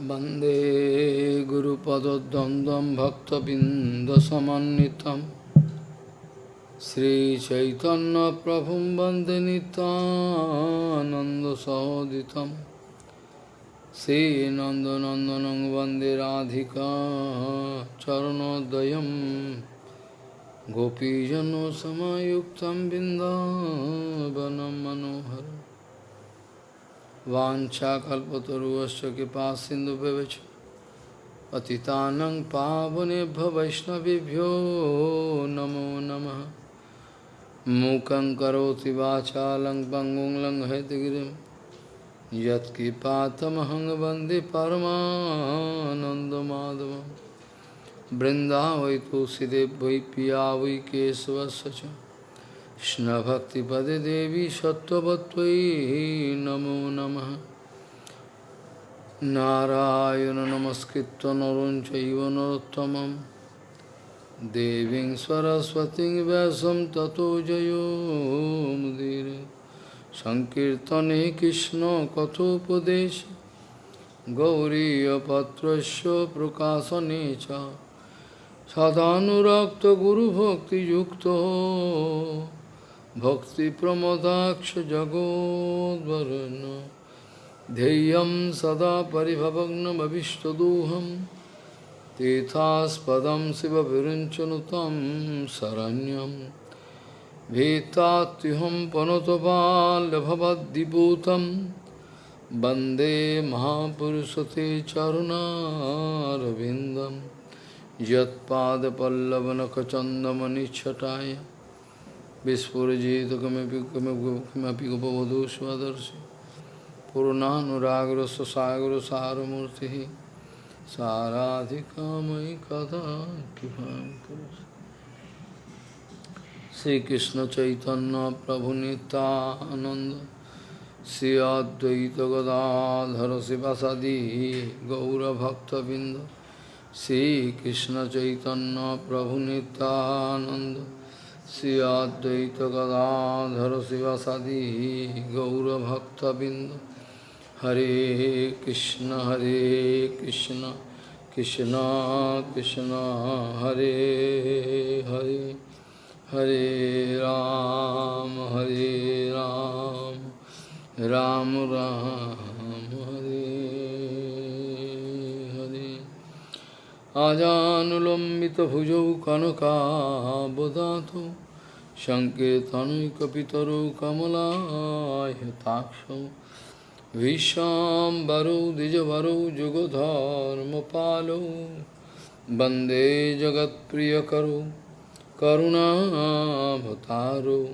वंदे गुरुपदद्वन्द्वं भक्तबिन्दसमन्वितं श्रीचैतन्यप्रभुं वंदे नितानन्दसहोदितं श्रीनन्दनन्दनं वंदे राधिका चरणोदयं। गोपीजनसमयुक्तं बिन्दावनं मनोहरम्। वाञ्छाकल्पतरुश्च कृपा सिन्धुभ्यश्च पतितानं पावनेभ्य वैष्णवेभ्यो नमो नमः। मूकं करोति वाचालं पङ्गुं लङ्घयतगिरिं यत्कृपातमहं वंदे परमानन्दमाधवं बृन्दावै तुलसीदेव वै पिया वै केशवस्य কৃষ্ণভক্তিপদে দেবী সত্যবত্তয়ী নমো নম। নারায়ণ নমস্কৃত নরঞ্চৈব নরোত্তম দেবী সরস্বতী ব্যাসম ততো জয়োমুদীর সংকীর্তনে কৃষ্ণ কথোপদেশ। গৌরীপত্র প্রকাশনে চ। সদানুরক্ত গুরুভক্তিযুক্ত। भक्तिप्रमोदाक्ष जगोद्वरुन् ध्येयं सदा परिभवग्नमभिष्टदोहं तीर्थास्पदं शिवविरुञ्चनुतं शरण्यं भीतात्युहं पनुतपाल्यभवद्दिपूतं वन्दे महापुरुषते चरुणारविन्दं यत्पादपल्लवनखचन्दमनिच्छटाय विस्फुजित किमपि गोपवधू स्वदर्शि पूर्णानुरागर सागर सारमूर्ति साराधिकामयि कदा कृपा श्रीकृष्ण चैतन्य प्रभु नित्यानंद श्री अद्वैत गदाधर शिवासादि गौरभक्तबिंद हरे कृष्ण हरे कृष्ण कृष्ण कृष्ण, हरे हरे हरे राम हरे राम राम राम, हरे। आजानुलम्बितभुजौ कनकाबदातौ सङ्कीर्तनैकपितरौ कमलायताक्षौ विश्वाम्बरौ द्विजवरौ जुगधर्मपालौ, वंदे जगत्प्रियकरौ करुणाभतारौ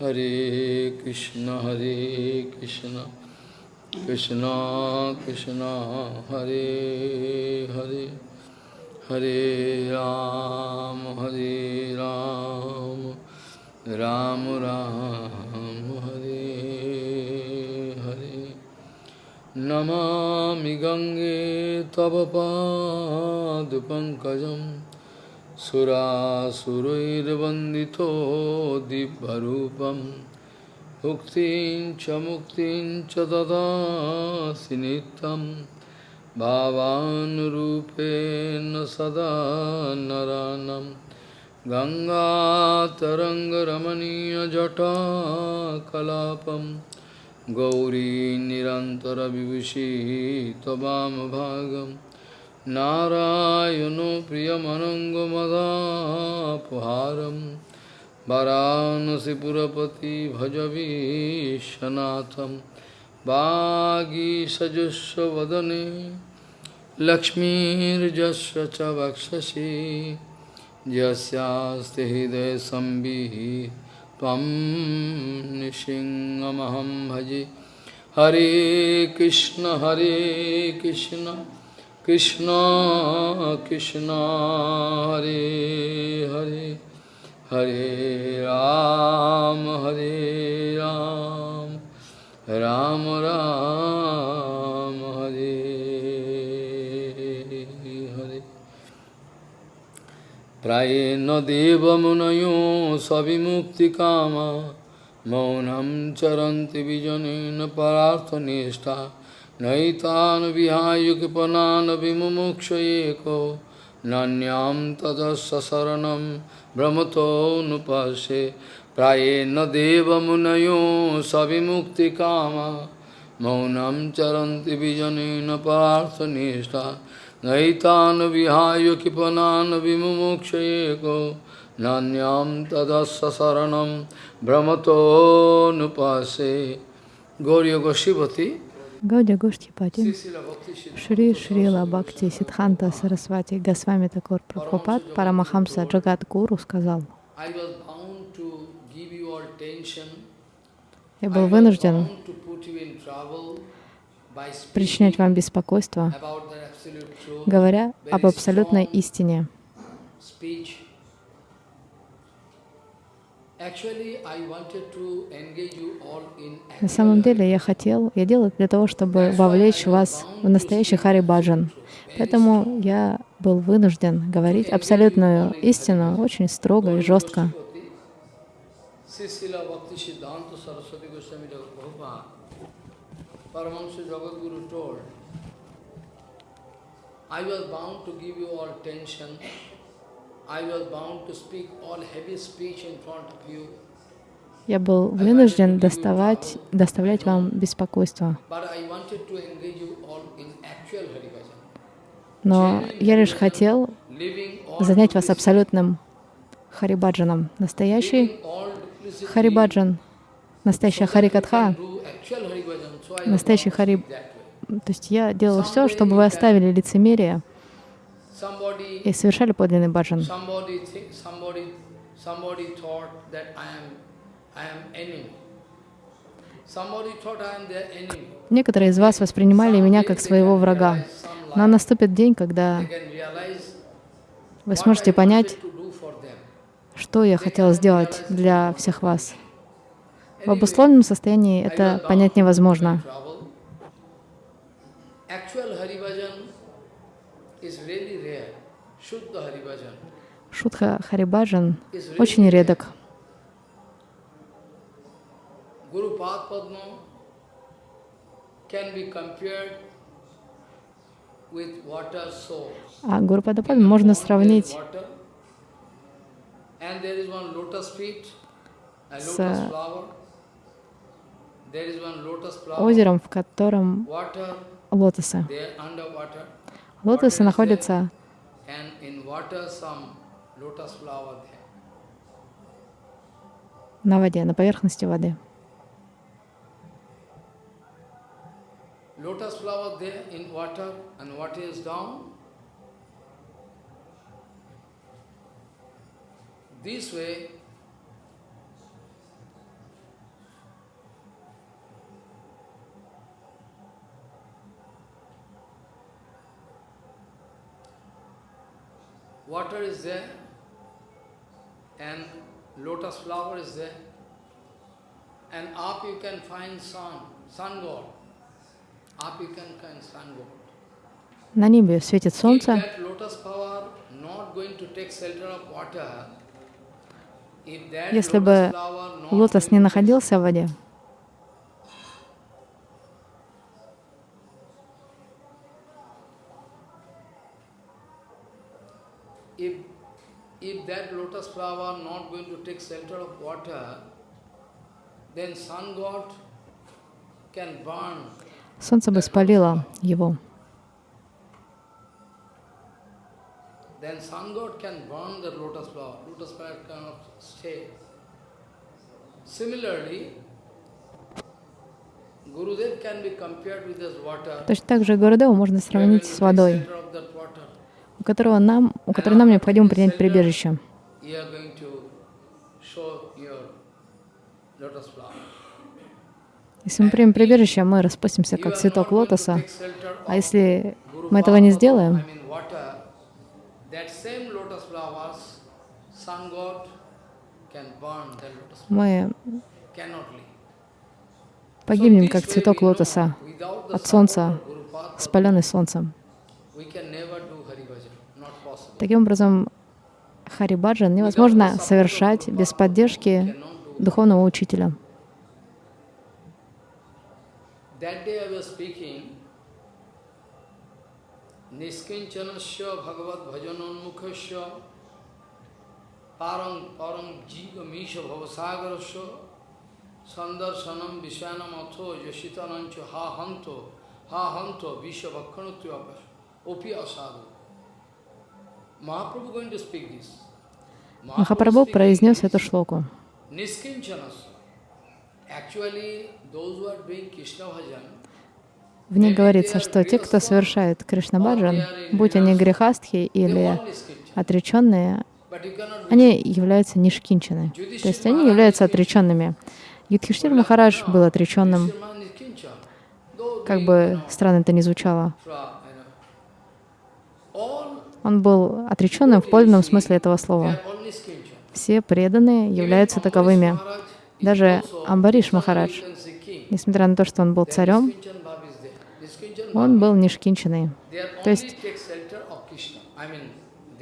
हरे कृष्ण हरे कृष्ण कृष्ण कृष्ण, हरे Hare. Hare Ram, Hare Ram, Ram Ram, Hare Hare. Namami Gange Tavapad Pankajam Sura Surairvandito Dibharupam Bhuktin Chamuktin Chadada Sinitam भावानुरूपेण सदा नरानं गङ्गातरङ्गरमणीयजटाकलापं गौरी निरन्तरविभूषी त्ववामभागं नारायणो प्रियमनङ्गमदापहारं वरानसिपुरपति भजवीशनाथं वागीसजुस्वदने लक्ष्मीर्जस्य च वक्षसि। यस्यास्ति हृदयसंविः त्वं नृसिंहमहं भजे। हरे कृष्ण हरे कृष्ण कृष्ण कृष्ण, हरे हरे। हरे राम हरे राम। राम राम हरे प्रायेण देवमुनयो सविमुक्तिकामा मौनं चरन्ति विजनेन परार्थनिष्ठा Naitan vihayu kipanana vimumukshayeko Nanyam tadasya saranam brahmato nupase Savimukti kama Maunam charanti vijanena parthanishta Naitan vihayu kipanana vimumukshayeko Nanyam tadasya saranam brahmato nupase Gauriya Goshivati Гаудия Гоштхипати, Шри Шрила Бхакти Сидханта Сарасвати Госвами Такур Прабхупад Парамахамса Джагат Гуру сказал, я был вынужден причинять вам беспокойство, говоря об абсолютной истине. На самом деле я хотел, я делал для того, чтобы вовлечь вас в настоящий Хари Баджан. Поэтому я был вынужден говорить абсолютную истину очень строго и жестко. I was bound to give you all attention я был вынужден доставать, доставлять вам беспокойство. Но я лишь хотел занять вас абсолютным харибаджаном. Настоящий харибаджан, настоящая харикатха, настоящий хари... То есть я делал все, чтобы вы оставили лицемерие, и совершали подлинный баджан. Некоторые из вас воспринимали меня как своего врага, но наступит день, когда вы сможете понять, что я хотел сделать для всех вас. В обусловленном состоянии это понять невозможно. Шутха Харибаджан очень редок. А Гуру Падапад можно сравнить с озером, в котором лотосы. Лотосы находятся. на воде, на поверхности воды. Lotus flower there in water and water is down. This way, water is there and lotus flower is there and up you can find sun, sun god. Up you can find sun god. На небе светит солнце. Если бы лотос не находился в воде, if that lotus flower not going to take shelter of water, then sun god can burn. Солнце бы спалило его. Точно так же Гурудеву можно сравнить с водой у которого нам, у которого нам необходимо принять прибежище. Если мы примем прибежище, мы распустимся, как цветок лотоса. А если мы этого не сделаем, мы погибнем, как цветок лотоса от солнца, спаленный солнцем. Таким образом, Харибаджан невозможно совершать без поддержки духовного учителя. Niskinchanasya bhagavat bhajanonmukhasya parang parang jiva misha bhavasagarasya sandarsanam visyanam atho yashitanancha ha hanto ha hanto visha bhakkhanutya opi asadu. Mahaprabhu going to speak this. Махапрабху произнес эту шлоку. Niskinchanasya. Actually, those who are doing Krishna bhajan, В ней говорится, что те, кто совершает Кришнабаджан, будь они грехастхи или отреченные, они являются нишкинчаны. То есть они являются отреченными. Юдхиштир Махарадж был отреченным, как бы странно это ни звучало. Он был отреченным в подлинном смысле этого слова. Все преданные являются таковыми. Даже Амбариш Махарадж, несмотря на то, что он был царем, Niskinchan Bhav is there. Niskinchan он был are То есть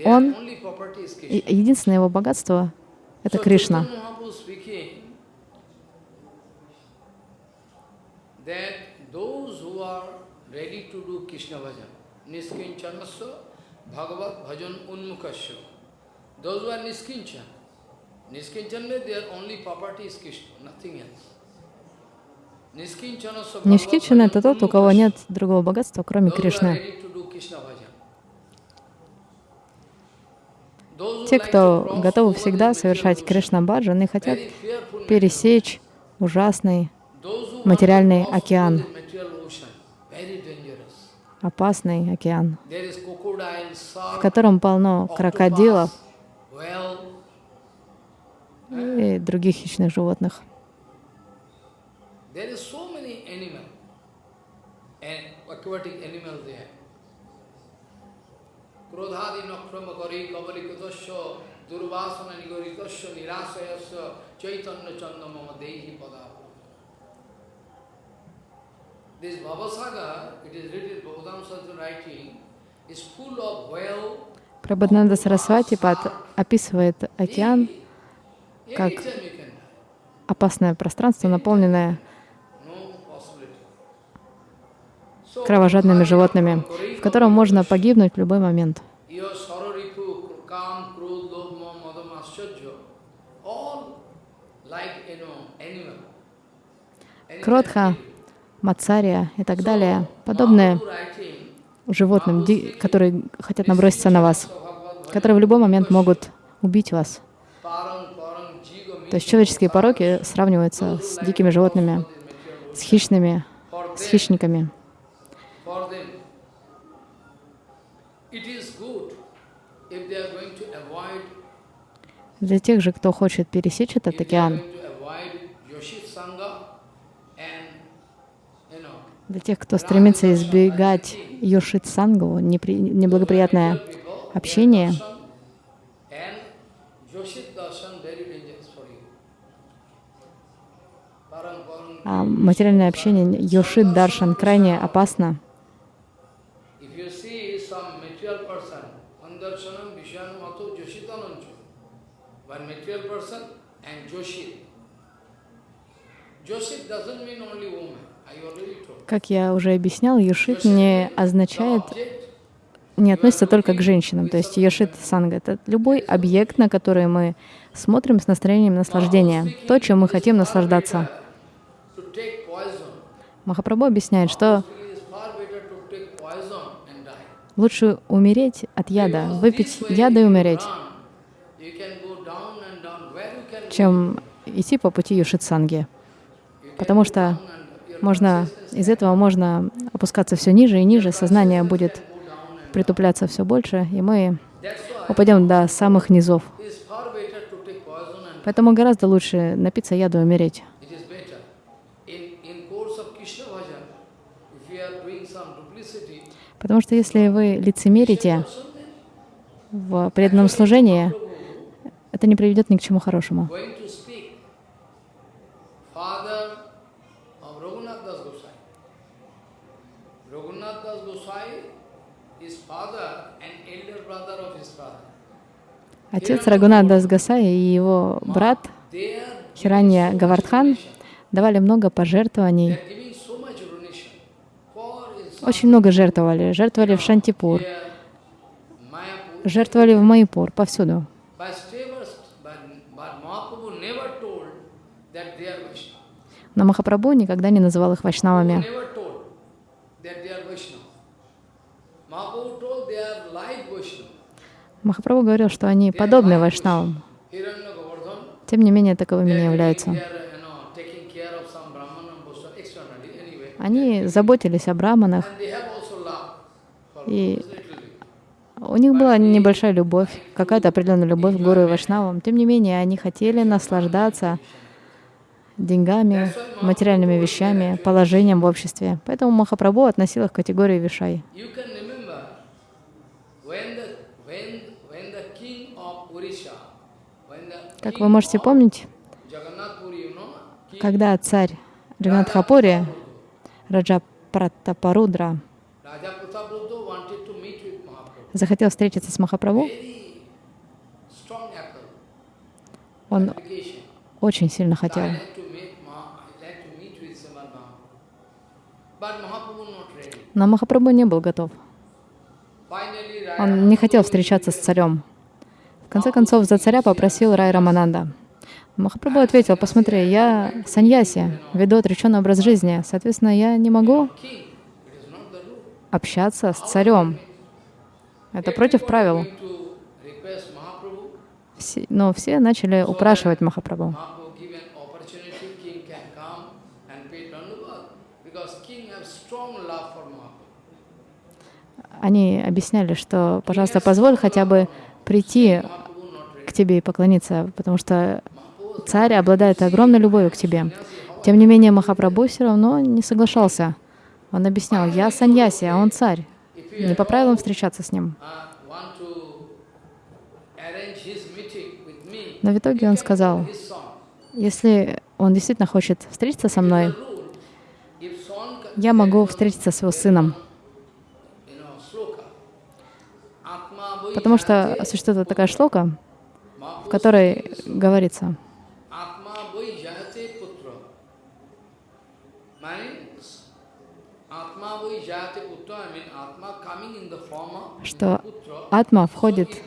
он единственное его богатство — это Кришна. Bhagavat bhajan unmukasya. Those who are niskinchan, niskinchan means their only property is Krishna, nothing else. Niskinchanasya bhagavat Нишкинчан — это тот, у кого нет другого богатства, кроме Кришны. Те, кто готовы всегда совершать Кришна-баджан и хотят пересечь ужасный, материальный океан. опасный океан, в котором полно крокодилов и других хищных животных. There is so many animals, and aquatic animals there. Krodhadi nakrama kari kabalikatasya durvasana nigoritasya nirasayasya chaitanya chandamama dehi pada. This Bhavasaga, it is written, Bhagavatam Sastra writing, is full of whale, Прабхананда Сарасвати описывает океан как опасное пространство, наполненное кровожадными животными, в котором можно погибнуть в любой момент. Кротха. Мацария и так далее, подобные животным, которые хотят наброситься на вас, которые в любой момент могут убить вас. То есть человеческие пороки сравниваются с дикими животными, с хищными, с хищниками. for them. It is good if they are going to avoid, Для тех же, кто хочет пересечь этот океан, для тех, кто стремится избегать Йошит Сангу, непри- неблагоприятное общение, а материальное общение Йошит Даршан крайне опасно. If you see some material person, Andarshanam, Vishanam, Ato, Joshitanancho, one material person and Joshit. Joshit doesn't mean only woman. Как я уже объяснял, Йошит не означает, не относится только к женщинам. То есть Йошит Санга — это любой объект, на который мы смотрим с настроением наслаждения, то, чем мы хотим наслаждаться. poison. Махапрабху объясняет, что лучше умереть от яда, выпить яда и умереть, Run. You can go down and down. Where you can чем идти по пути Юшитсанги. Потому что можно, из этого можно опускаться все ниже и ниже, сознание будет притупляться все больше, и мы упадем до самых низов. Поэтому гораздо лучше напиться яду и умереть. Потому что если вы лицемерите в преданном служении, это не приведет ни к чему хорошему. Отец Рагунат Гасай и его брат Хиранья Гавардхан давали много пожертвований Очень много жертвовали. Жертвовали в Шантипур, жертвовали в Майпур, повсюду. But Stevens, but, but Mahaprabhu never told that they are Vaishnava. Но Махапрабху никогда не называл их вайшнавами. Махапрабху говорил, что они подобны вайшнавам. Тем не менее, таковыми не являются. Они заботились о браманах, И- у них была небольшая любовь, какая-то определенная любовь к гуру и вайшнавам. Тем не менее, они хотели наслаждаться деньгами, материальными вещами, положением в обществе. Поэтому Махапрабху относил их к категории вишай. Как вы можете помнить, когда царь Джаганатхапури, Раджа Пратапарудра, захотел встретиться с Махапрабху, он очень сильно хотел. like to meet Maha, I like to meet with Srimad Mahaprabhu. But Mahaprabhu not ready. Но Махапрабху не был готов. Он не хотел встречаться с царем. В конце концов, за царя попросил Рай Рамананда. Махапрабху ответил, посмотри, я саньяси, веду отреченный образ жизни, соответственно, я не могу общаться с царем. Это против правил. Все- но все начали упрашивать Махапрабху. Mahaprabhu give an opportunity, king can come and pay Dandavat, because king has strong love for Mahaprabhu. Они объясняли, что, пожалуйста, позволь хотя бы прийти к тебе и поклониться, потому что царь обладает огромной любовью к тебе. Тем не менее, Махапрабху все равно не соглашался. Он объяснял, я саньяси, а он царь. Не по правилам встречаться с ним. Но в итоге он сказал, если он действительно хочет встретиться со мной, я могу встретиться с его сыном. you know, sloka, Atma Vai Потому что существует такая шлока, в которой говорится, что атма входит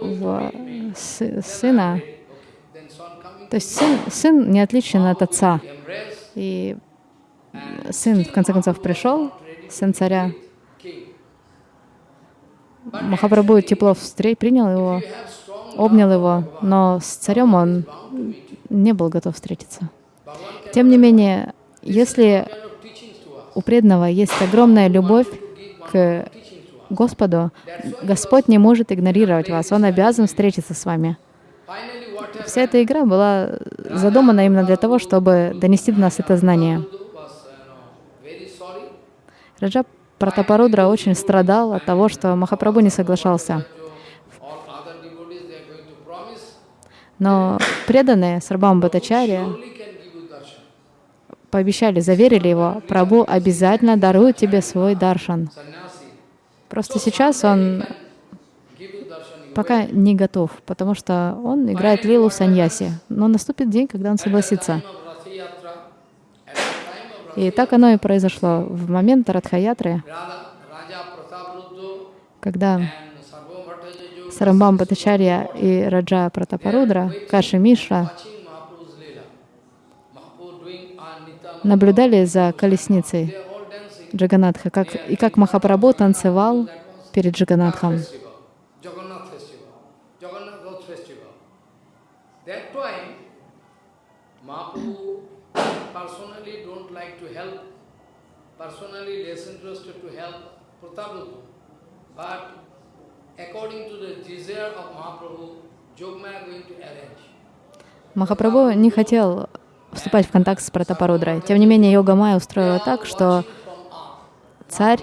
в сына. То есть сын, сын не отличен от отца. И сын, в конце концов, пришел, сын царя. Махапрабху тепло встре- принял его, обнял его, но с царем он не был готов встретиться. Тем не менее, если у преданного есть огромная любовь к. Господу, Господь не может игнорировать вас, Он обязан встретиться с вами. Вся эта игра была задумана именно для того, чтобы донести до нас это знание. Раджа Пратапарудра очень страдал от того, что Махапрабху не соглашался. Но преданные Сарбам darshan. пообещали, заверили его, Прабу обязательно дарует тебе свой даршан. Просто сейчас он пока не готов, потому что он играет лилу саньяси. Но наступит день, когда он согласится. time of Rath Yatra, at the time of И так оно и произошло. В момент Радхаятры, когда Сарамбам Батачарья и Раджа Пратапарудра, Каши Nityananda, наблюдали за колесницей. Джаганатха, как, и как Махапрабху танцевал перед Джаганатхом. festival, Jagannath festival, Jagannath Rath festival. That time, Mahaprabhu personally don't like to help, personally less interested to help Prataprabhu. But according to the desire of Mahaprabhu, Jogmaya going to arrange. Махапрабху не хотел вступать в контакт с Пратапарудрой. Тем не менее, Йога Майя устроила так, что царь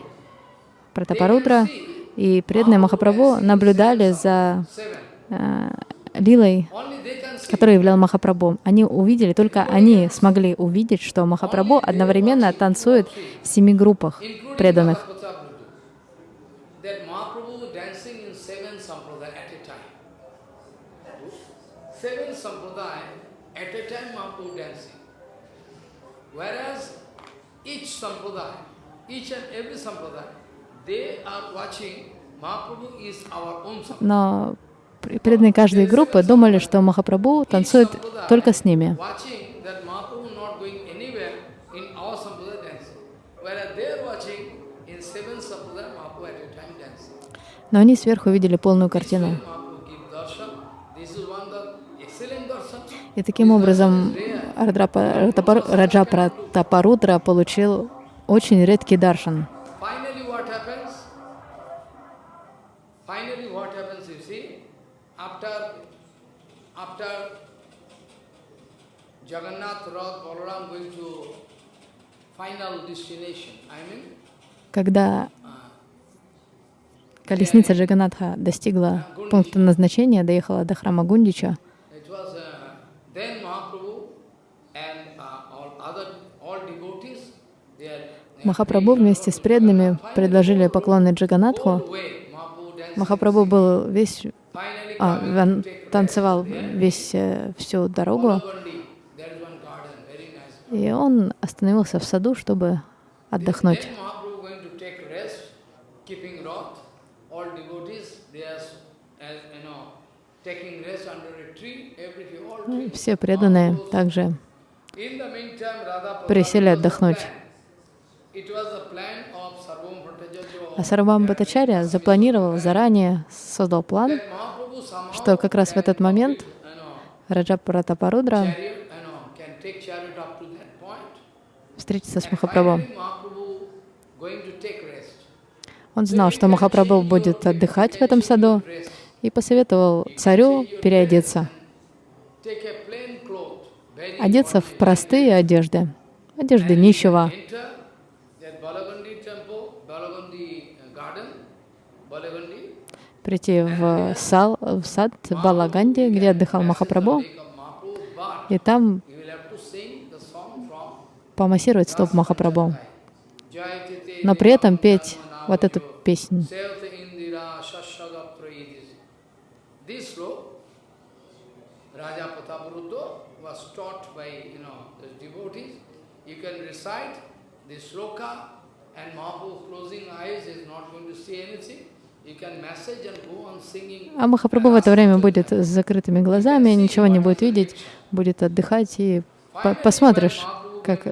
Пратапарудра и преданные Махапрабху наблюдали за э, лилой, которую являл Махапрабху. Они увидели, только они смогли увидеть, что Махапрабху одновременно танцует в семи группах преданных. Но преданные каждой группы думали, что Махапрабху танцует только с ними. Но они сверху видели полную картину. И таким образом Раджа Пратапарудра получил очень редкий даршан. Finally, what happens? Finally, what happens? You see, after after Jagannath Rath Balaram going to final destination. I mean, Когда колесница Джаганатха достигла пункта назначения, доехала до храма Гундича, uh, Махапрабху вместе с преданными предложили поклоны Джаганатху. Махапрабху был весь, а, он танцевал весь, э, всю дорогу, Bolagandi, there is one garden, very nice. И он остановился в саду, чтобы отдохнуть. Все преданные также присели отдохнуть. А Сарвам Бхаттачарья запланировал заранее, создал план, что как раз в этот момент you know, Раджа Пратапарудра chariot, you know, can take chariot up to that point. Встретится с Махапрабху. Он знал, что Махапрабху будет отдыхать в этом саду и посоветовал царю переодеться, одеться в простые одежды, одежды нищего, прийти в, сал, в сад Балаганди, где отдыхал Махапрабху, и там you will have to sing the song from помассировать стоп Махапрабху, но при этом петь вот эту песню. Raja Pataparuddha was. А Махапрабху в это время будет с закрытыми глазами, ничего не будет видеть, будет отдыхать, и по- посмотришь, как,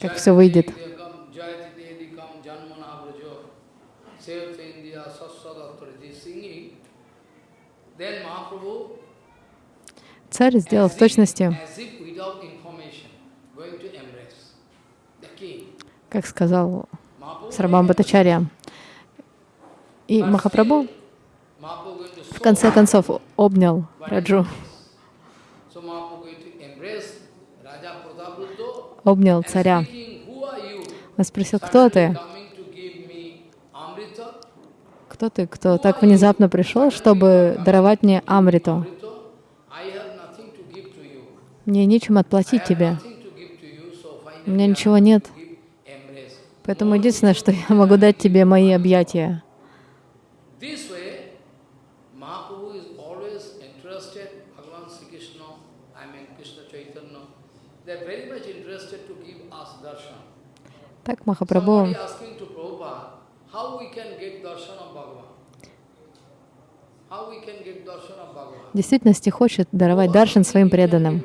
как все выйдет. Царь сделал в точности, как сказал Сарабам Бхаттачарья. И Махапрабху в конце концов обнял Раджу, so Mahaprabhu going to embrace Raja Prataparuddha, обнял царя. Он спросил, кто ты? Кто ты, кто так внезапно пришел, чтобы даровать мне Амриту? Мне нечем отплатить тебе. У меня ничего нет. Поэтому единственное, что я могу дать тебе мои объятия. This way, Mahaprabhu is always interested, Bhagavan Sri Krishna, I mean Krishna Chaitanya, they're very much interested to give us darshan. Так Махапрабху Somebody asking to Prabhupada, how we can get darshan of Bhagavan? How we can get darshan of Bhagavan? в действительности хочет даровать даршан своим преданным.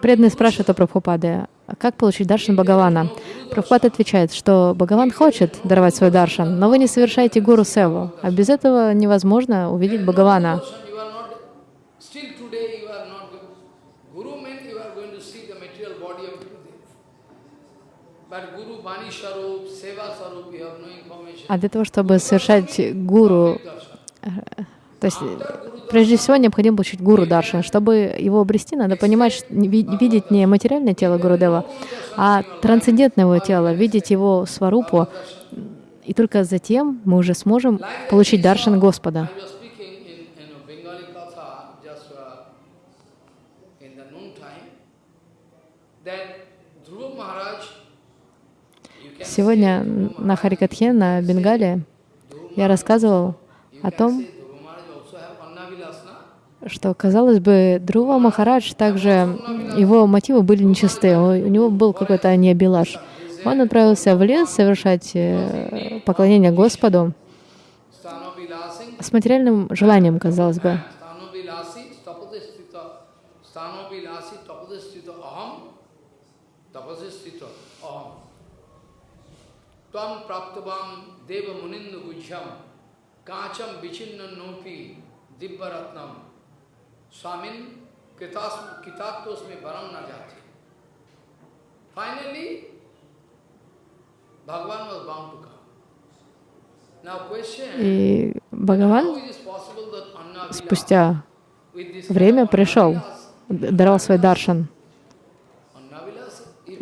Преданные спрашивают у Прабхупады, а как получить даршан Бхагавана? Прабхупада отвечает, что Бхагаван хочет даровать свой даршан, но вы не совершаете гуру севу, а без этого невозможно увидеть Бхагавана. darshan, you are not, still today you are not, Guru meant you are going to see the material body of Gurudev. But Guru Bani Sarup, Seva Sarup, you have no information. А для того, чтобы совершать гуру, то есть прежде всего необходимо получить гуру даршан. Чтобы его обрести, надо понимать, видеть не материальное тело Гурудева, а трансцендентное его тело, видеть его сварупу. И только затем мы уже сможем получить даршан Господа. I was speaking in, in a Bengali Katha just uh, in the noon time that Dhruva Maharaj, you can Сегодня на Харикатхе, на Бенгале, я рассказывал о том, что, казалось бы, Друва Махарадж также, его мотивы были нечистые, у него был какой-то аньябилаш. Он отправился в лес совершать э, поклонение Господу с материальным желанием, казалось бы. Tvam Praptavam Deva Munindu Gujham, Kacham Vichinna Nopi, Dibbaratnam, Swamin Kitas- Kitatosme Varam Najati. Finally, Bhagavan was bound to come. Now question, И Бхагаван спустя время пришел, Annavilas, д- даровал свой даршан.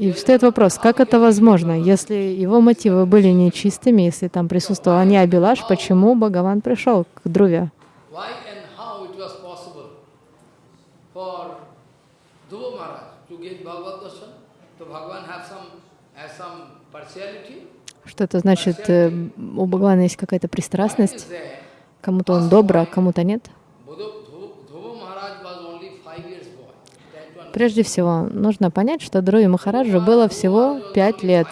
И встает вопрос, как это возможно, если его мотивы были нечистыми, если там присутствовал Анья Абилаш, почему Бхагаван пришел к Друве? Что это значит, э, у Бхагавана есть какая-то пристрастность, кому-то он добр, а кому-то нет? Dhruva Dhruva Maharaj was only five years boy. That one Прежде всего, нужно понять, что Друве Махараджу было всего пять лет.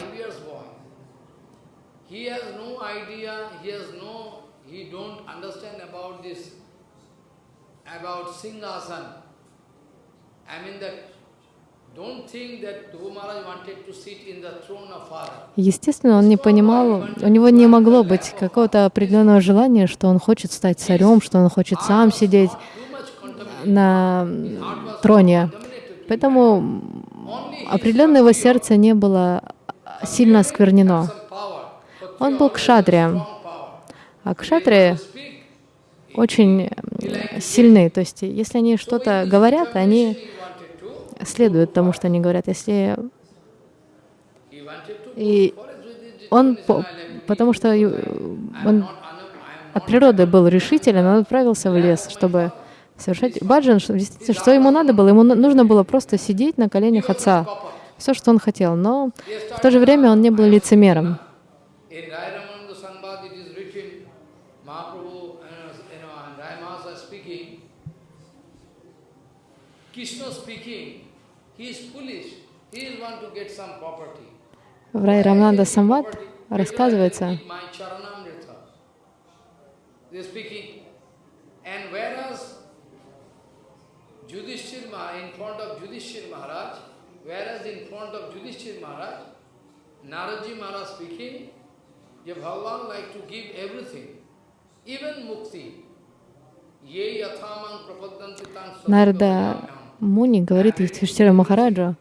Естественно, он не понимал, у него не могло быть какого-то определенного желания, что он хочет стать царем, что он хочет сам сидеть на троне. Поэтому определенно его сердце не было сильно осквернено. Он был кшатрием, а кшатрии очень сильны. То есть, если они что-то говорят, они следуют тому, что они говорят. Если и он, по- потому что ю- он от природы был решителен, он отправился в лес, чтобы совершать баджан. что- Действительно, что ему надо было? Ему нужно было просто сидеть на коленях отца. Все, что он хотел. Но в то же время он не был лицемером. Uh. В Рай Рамнанда Самват рассказывается. And whereas Нарда Муни говорит Юдхиштира Махараджу,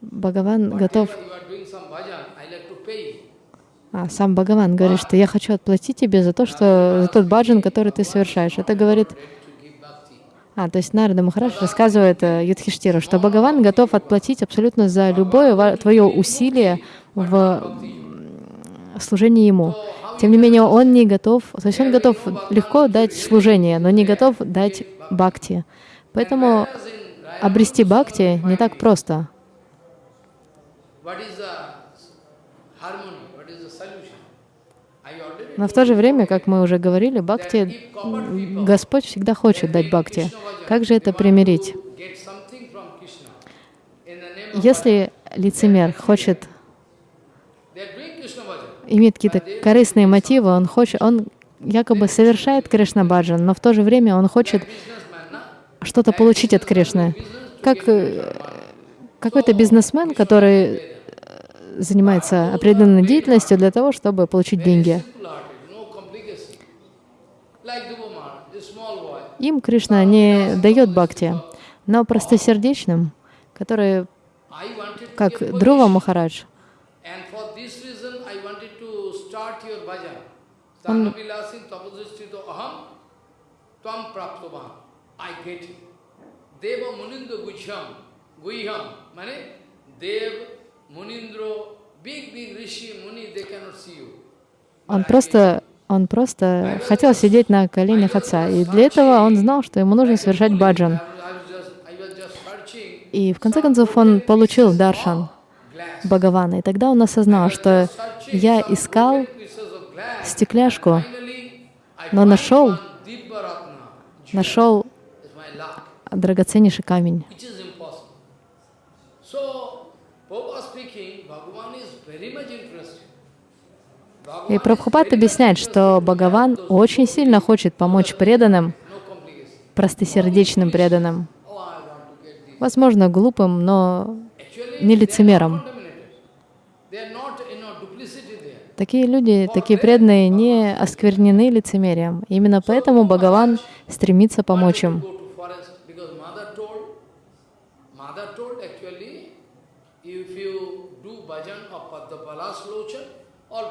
Бхагаван готов, а сам Бхагаван говорит, что я хочу отплатить тебе за то, что за тот баджан, который ты совершаешь. Это говорит, Ready to give bhakti. А, то есть Нарда Махарадж рассказывает э, Юдхиштиру, что Бхагаван готов отплатить абсолютно за любое твое усилие в служении ему. Тем не менее, он не готов, то есть он готов легко дать служение, но не готов дать бхакти. Поэтому обрести бхакти не так просто what is the solution? I already Но в то же время, как мы уже говорили, бхакти, Господь всегда хочет дать бхакти. Как же это примирить? Если лицемер хочет, имеет какие-то корыстные мотивы, он хочет, он якобы совершает Кришна баджан, но в то же время он хочет что-то получить от Кришны. Как э, какой-то бизнесмен, который занимается определенной деятельностью для того, чтобы получить деньги. Им Кришна не дает бхакти, но простосердечным, которые, как Друва. Махарадж, it. Deva Munindra Guhyam. Guhyam. Mane Dev, Он просто, он просто хотел сидеть на коленях отца, и для этого он знал, что ему нужно совершать баджан. И в конце концов он получил даршан. Бхагавана, и тогда он осознал, что я искал стекляшку, но нашел, нашел драгоценнейший камень. It is impossible. So, Prabhupada speaking, Bhagavan is very much interested. И Прабхупад объясняет, что Бхагаван очень сильно хочет помочь преданным, простосердечным преданным. Возможно, глупым, но не there. Такие люди, такие преданные не осквернены лицемерием. Именно поэтому Бхагаван стремится помочь им. Go to forest because mother told, mother told actually, if you do bhajan of Padmapala Slochan, all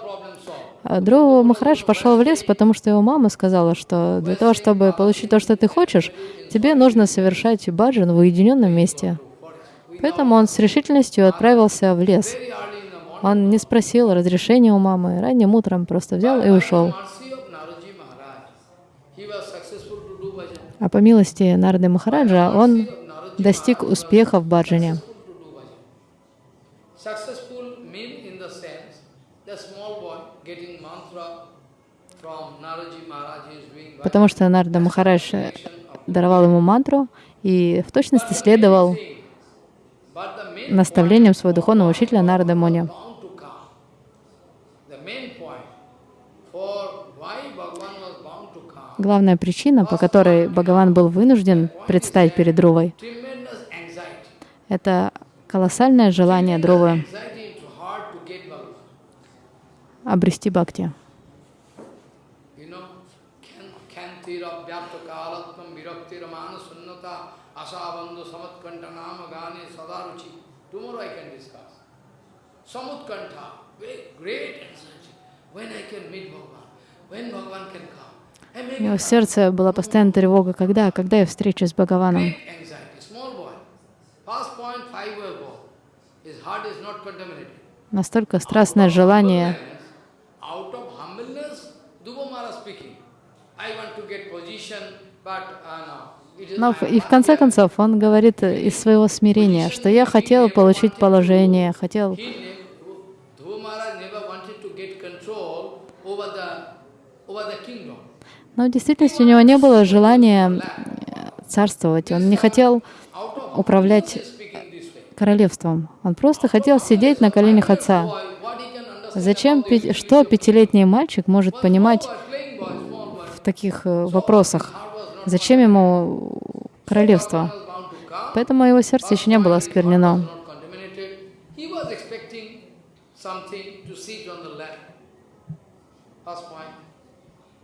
А Дрова Махарадж пошел в лес, потому что его мама сказала, что для того, чтобы получить то, что ты хочешь, тебе нужно совершать баджан в уединенном месте. Поэтому он с решительностью отправился в лес. Он не спросил разрешения у мамы, ранним утром просто взял и ушел. А по милости Нарды Махараджа он достиг успеха в баджане. Successful to do bhajan. Successful mean in the sense, the small boy getting mantra from Naraji Maharaj, he is doing bhajan. Потому что Нарда Махарадж даровал ему мантру и в точности следовал наставлениям своего духовного учителя Нарада Муни. Главная причина, по которой Бхагаван был вынужден предстать перед Друвой, это колоссальное желание Друвы обрести бхакти. You know, can kantira vyapta kalatvam virakti ramana sunnata asabandhu samatkanta nama gane sadaruchi. Tomorrow I can discuss. Samutkanta, very great anxiety. When I can meet Bhagavan, when Bhagavan can come. And У него в сердце была постоянная тревога, когда, когда я встречусь с Бхагаваном. Настолько страстное желание. Uh, Но и в конце концов он говорит из своего смирения, что я хотел получить положение, хотел... Но в действительности у него не было желания э, царствовать. Он не хотел управлять королевством. Он просто хотел сидеть на коленях отца. Зачем, что пятилетний мальчик может понимать в таких э, вопросах? Зачем ему королевство? Поэтому его сердце еще не было осквернено. something to sit on the lap. First point.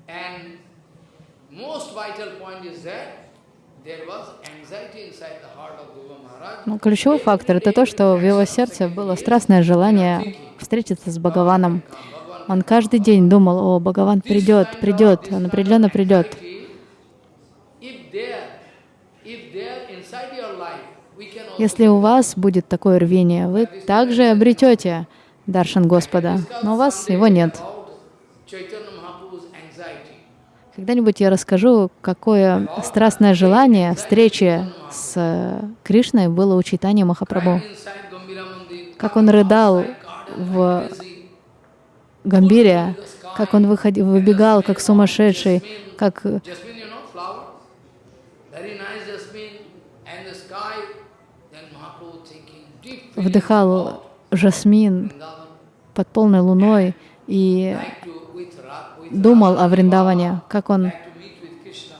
And most vital point is that. Но ключевой фактор — это то, что в его сердце было страстное желание встретиться с Бхагаваном. Он каждый день думал, о, Бхагаван придет, придет, он определенно придет. Если у вас будет такое рвение, вы также обретете Даршан Господа, но у вас его нет. Когда-нибудь я расскажу, какое страстное желание встречи с э, Кришной было у Чайтани Махапрабху. Как он рыдал в Гамбире, как он выходил, выбегал, как сумасшедший, как э, вдыхал жасмин под полной луной и думал о Вриндаване, как он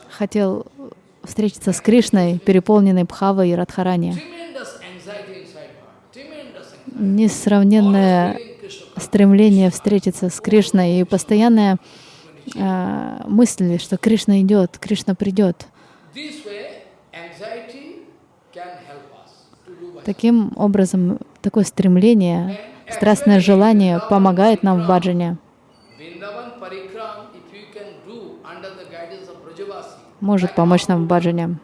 хотел встретиться с Кришной, переполненной Бхавой и Радхарани. Несравненное стремление встретиться с Кришной и постоянная э, мысль, что Кришна идет, Кришна придет. Таким образом, такое стремление, страстное желание помогает нам в баджане, Vrindavan parikram, if you can do under the guidance of Brajavasi, может помочь нам в баджане.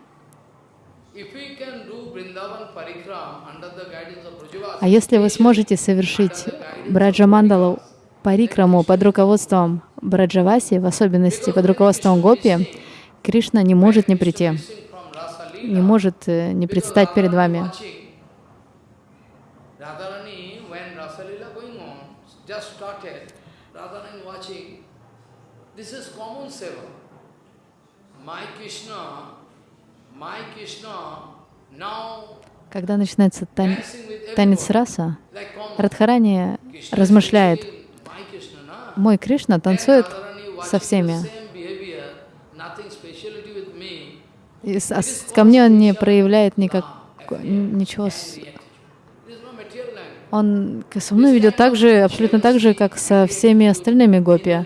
А если вы сможете совершить Браджамандалу парикраму под руководством Браджаваси, в особенности под руководством Гопи, Кришна не может не прийти, не может э, не предстать перед вами. watching. Radharani, when Rasa Leela going on, just started, Radharani watching. This is common seva. My Krishna my Krishna now Когда начинается тан- танец раса. Радхарани размышляет, мой Кришна танцует со всеми. И с- ко мне он не проявляет никак, ничего. с-. Он со мной ведет так же, абсолютно так же, как со всеми остальными гопи.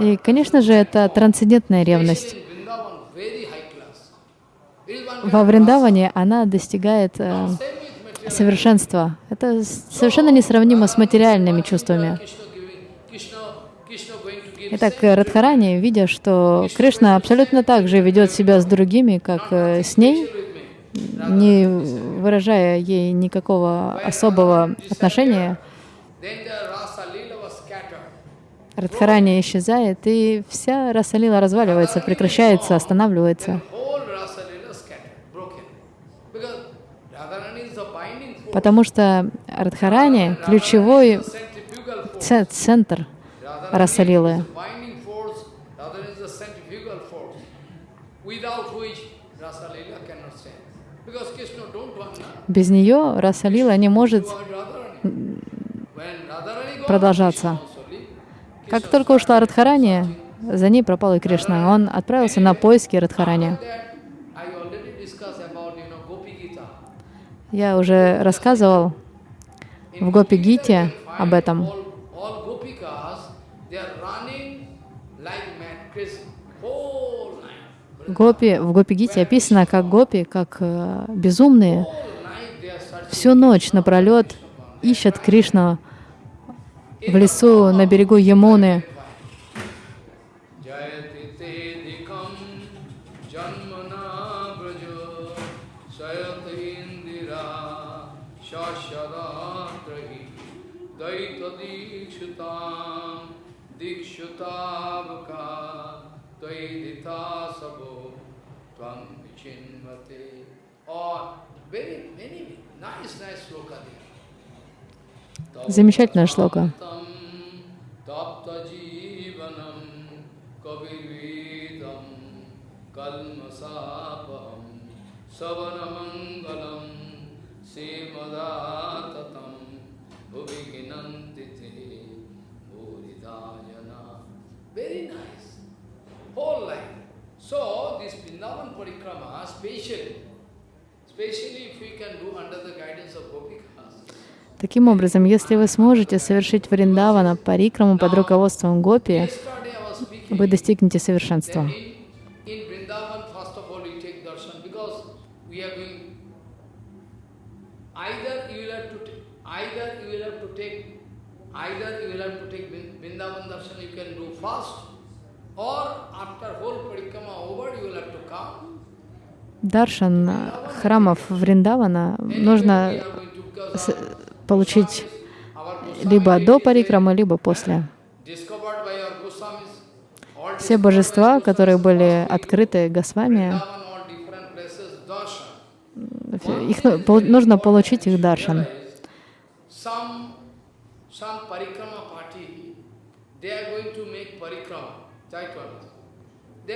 И, конечно же, это трансцендентная ревность. Especially in Vrindavan, very high class. It is one Во Вриндаване она достигает э, совершенства. Это совершенно несравнимо с материальными чувствами. Итак, Радхарани, видя, что Кришна абсолютно так же ведет себя с другими, как э, с ней, не выражая ей никакого особого отношения. Радхарани исчезает, и вся Расалила разваливается, прекращается, останавливается. Whole Rasa Leela scattered, broken. Because Radharani is the binding force. Потому что Радхарани — ключевой centrifugal force. ц- центр Radharani Расалилы. is the binding force. Radharani is the centrifugal force. Without which Rasa Leela cannot stand. Because Krishna don't want na. Без нее Расалила не может продолжаться. Как только ушла Радхарани, за ней пропал и Кришна. Он отправился на поиски Радхарани. That I already discussed about, you know, Gopi Gita. Я уже рассказывал в Гопи Гите об этом. Гопи, в Гопи Гите описано, как гопи, как э, безумные, всю ночь напролет ищут Кришну в лесу на берегу Ямуны. Замечательная шлока. Simadatam bhuviginanti te buridayana. Very nice. Whole life. So this Vrindavan Parikrama, specially, especially if we can do under the guidance of Gopikas, Таким образом, если вы сможете совершить Вриндавана парикраму под руководством Гопи, вы достигнете совершенства. In, in Vrindavan, first of all, we take darshan because we are going. Either you will have to, ta- either you will have to take, either you will have to take Vrin- Vrindavan darshan. You can do fast, or after whole parikrama over, you will have to come. Даршан храмов Вриндавана нужно получить либо до парикрамы, либо после. Все божества, которые были открыты Госвами, их ну- нужно получить их даршан.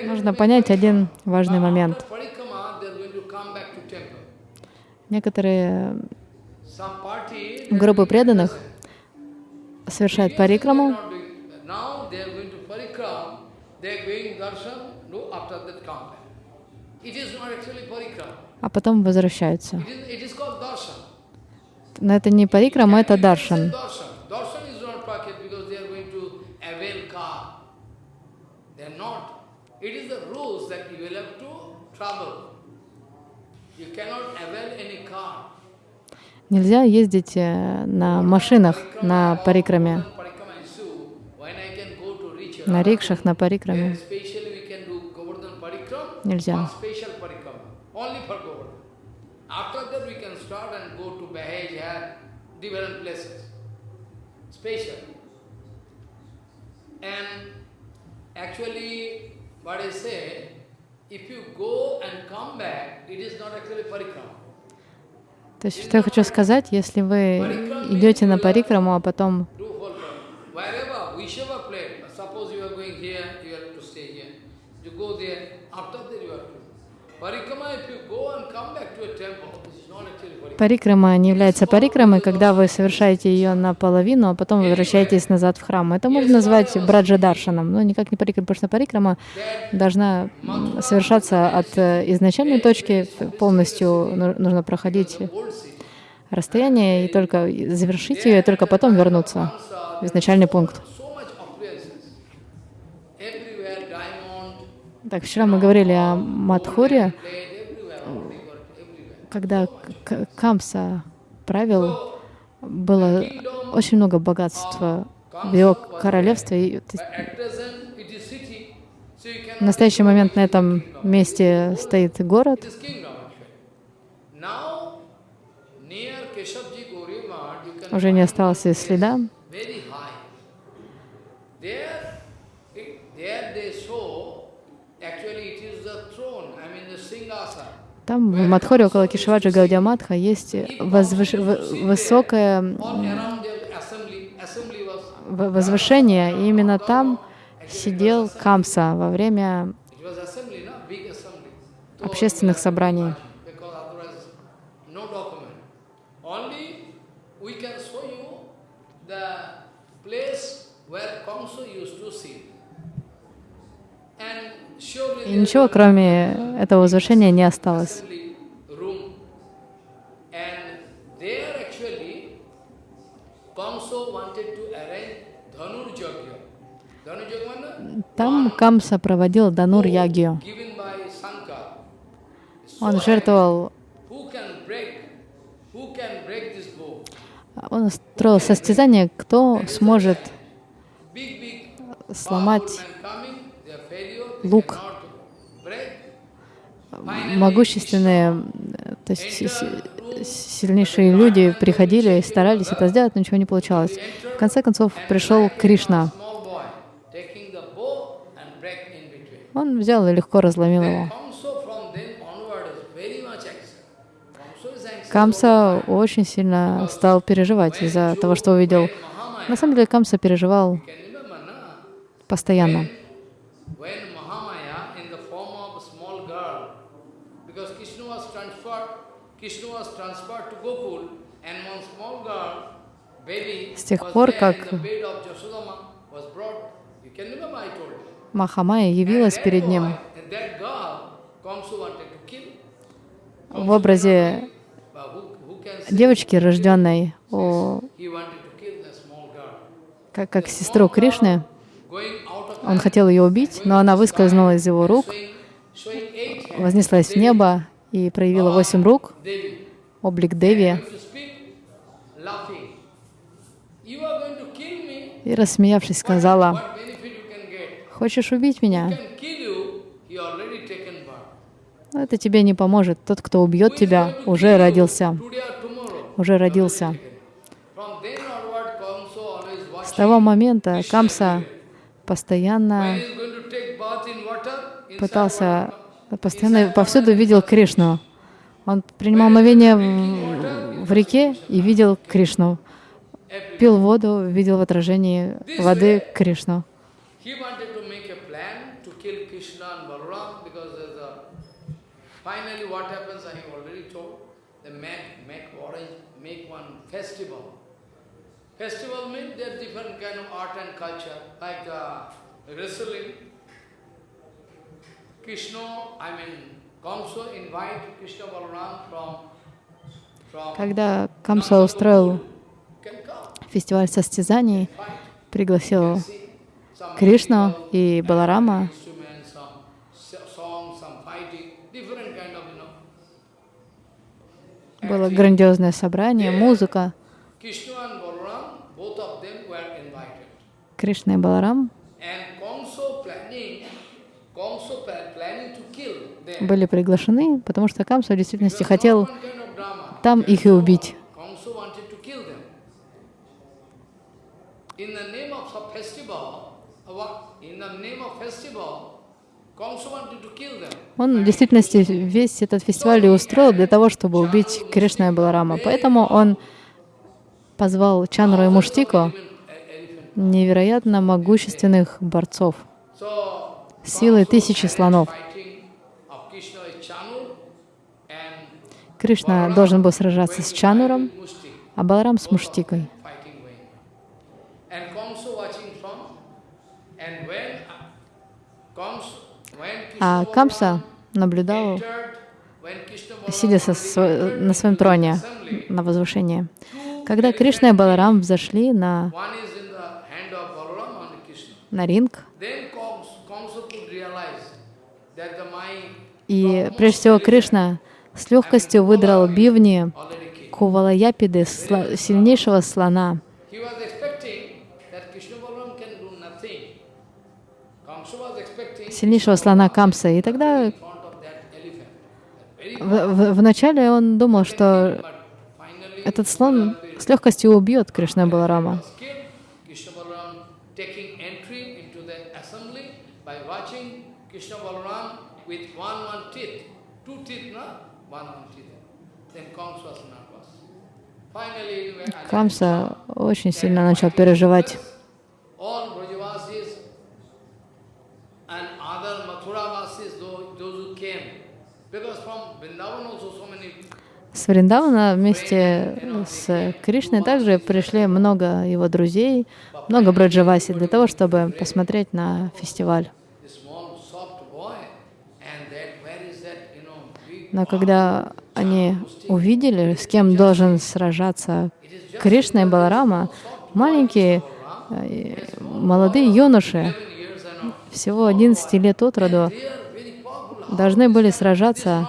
Нужно понять один важный момент. Некоторые группы преданных совершают парикраму, not doing- Now they are going to parikram, they are going darshan, no, after that come back. It is not actually parikram. а потом возвращаются. It is, it is called darshan. Но это не парикрама, это You can say даршан. Darshan. Darshan is not pocket because they are going to avail car. They are not. It is the rules that you will have to travel. You cannot avail any car. Nельзя ездить э, на машинах на парикраме, на рикшах на парикраме. Нельзя. actually, what I say, if you go and come back, it is not actually. То есть, что я хочу сказать, если вы идете на парикраму, а потом Do whole Parikram. Wherever, whichever place, suppose you are going here, you have to stay here. You go there, after that you have to. Parikrama, if you go and come back to a temple, this is not actually parikrama. Парикрама не является парикрамой, когда вы совершаете ее наполовину, а потом возвращаетесь назад в храм. Это можно назвать браджадаршаном, но никак не парикрама, потому что парикрама должна совершаться от э, изначальной точки, полностью ну- нужно проходить расстояние и только завершить ее, и только потом вернуться в изначальный пункт. Так, вчера мы говорили о Мадхуре, когда Камса правил, было очень много богатства в его королевстве. В настоящий момент на этом месте стоит город. Уже не осталось и следа. very high. There, it, there they show, actually it is the throne, I mean the Singhasa. Там, в Мадхоре, около Кишваджа Гаудиаматха, есть возвыш- высокое возвышение, и именно там сидел Камса во время общественных собраний. Because otherwise, no document. Only we can show you the place where Kamsa used to sit. And surely И ничего, кроме этого возвышения, не осталось. Там Камса проводил Данур Sankar. Он жертвовал, он устроил состязание, кто сможет сломать men coming, they are failure, they лук. могущественные, то есть си- си- сильнейшие люди приходили и старались это сделать, но ничего не получалось. В конце концов пришел Кришна. Он взял и легко разломил его. Камса очень сильно стал переживать из-за того, что увидел. На самом деле Камса переживал постоянно. When Mahamaya in the form of a small girl, because Krishna was transferred, Krishna was transferred to Gokul, and one small girl, baby, С тех пор, как. Махамая явилась перед ним в образе девочки, рожденной о, girl? как, как сестру Кришны. Он хотел ее убить, но она выскользнула из его рук, вознеслась в небо и проявила восемь рук, облик Деви, going to speak, laughing. You are going to kill me. И, рассмеявшись, сказала? «Хочешь убить меня? Но это тебе не поможет. Тот, кто убьет тебя, уже родился, уже родился». С того момента Камса постоянно пытался, постоянно повсюду видел Кришну. Он принимал мовение в реке и видел Кришну. Пил воду, видел в отражении воды Кришну. He wanted to make a plan to kill Krishna and Balaram because there's a, finally what happens I have already told. They make, make orange, make one festival. Festival means there's different kind of art and culture, like uh, wrestling. Krishna, I mean, Kamsa invite Krishna Balaram from, from Когда Камса устроил фестиваль состязаний, пригласил Кришну и Баларама. Было грандиозное собрание, музыка. Кришна и Баларам были приглашены, потому что Камса в действительности хотел там их и убить. Kamsa wanted to kill them. In the name of some festival, in the name of festival. Он в действительности весь этот фестиваль и устроил для того, чтобы убить Кришна и Баларама. Поэтому он позвал Чанру и elephant. невероятно могущественных борцов, силой тысячи слонов. Кришна должен был сражаться с Чануром, а Баларам с Муштикой. А Камса наблюдал, сидя со на своем троне на возвышении. Когда Кришна и Баларам взошли на, на ринг, и прежде всего Кришна с легкостью выдрал бивни. Кувалаяпиды, сильнейшего слона. He was expecting that Krishna Balaram can do nothing. Kamsa was expecting сильнейшего слона Камса. И тогда в- в- вначале он думал, что этот слон с легкостью убьет Кришна Баларама. skill, Krishna Balaram taking entry into the assembly by watching Krishna Balaram with one one teeth, two teeth, no? One one teeth. Then Kamsa was nervous. Finally, when I- Камса очень сильно начал переживать. all Brajavasis and other Mathuravasis, those, those who came, because from Vrindavan also so many С Вриндавана вместе с Кришной также пришли много его друзей, много браджаваси для того, чтобы посмотреть на фестиваль. Но когда они увидели, с кем должен сражаться Кришна и Баларама, маленькие э, молодые юноши, всего 11 лет от роду, they are very powerful. Должны были сражаться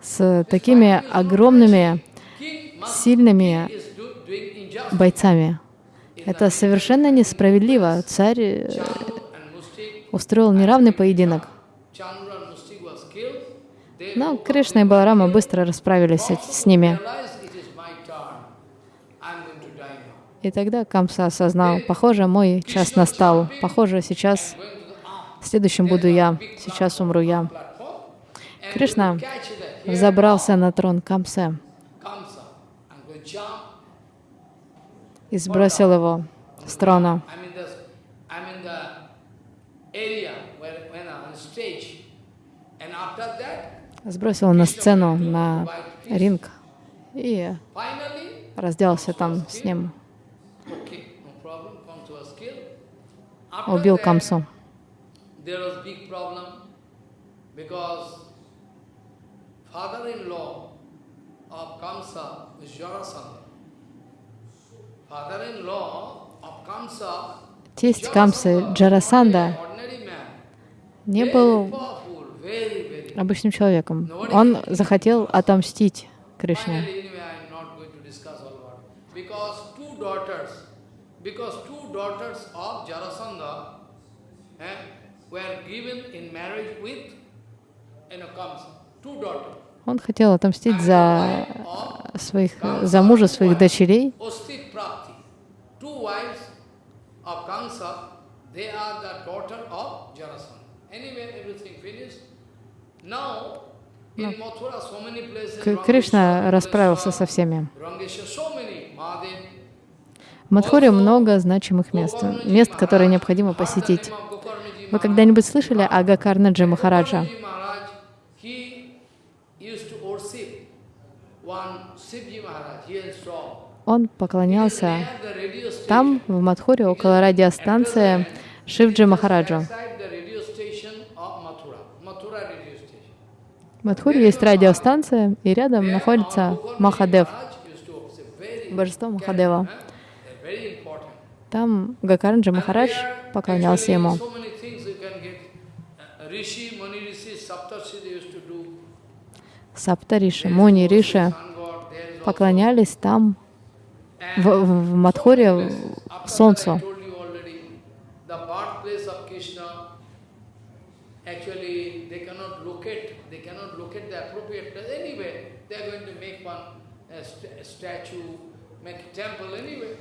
с такими огромными, сильными бойцами. Это совершенно несправедливо. Царь э, устроил неравный поединок. Но Кришна и Баларама быстро расправились с ними. И тогда Камса осознал, похоже, мой час настал. Похоже, сейчас Going to the arm следующим буду я. Сейчас умру я. Кришна взобрался на трон jump. и сбросил его с трона. Сбросил на сцену, на ринг и разделался там с ним. Убил Камсу. There was big problem because father-in-law of Kamsa was Jarasandha. Father-in-law of Kamsa, Тесть Камсы Джарасанда не был обычным человеком. Он захотел отомстить Кришне. Because two daughters of Jarasandha eh. Он хотел отомстить за своих, за мужа своих дочерей. К- Кришна расправился со всеми. В Мадхуре много значимых мест, мест, которые необходимо посетить. Вы когда-нибудь слышали о Гакарнаджи Махараджа? Он поклонялся там, в Мадхуре, около радиостанции Шивджи Махараджу. В Мадхуре есть радиостанция, и рядом находится Махадев, божество Махадева. Там Гакарнаджи Махарадж поклонялся ему. Риши, Муни Риши поклонялись там, в, в- в After солнцу.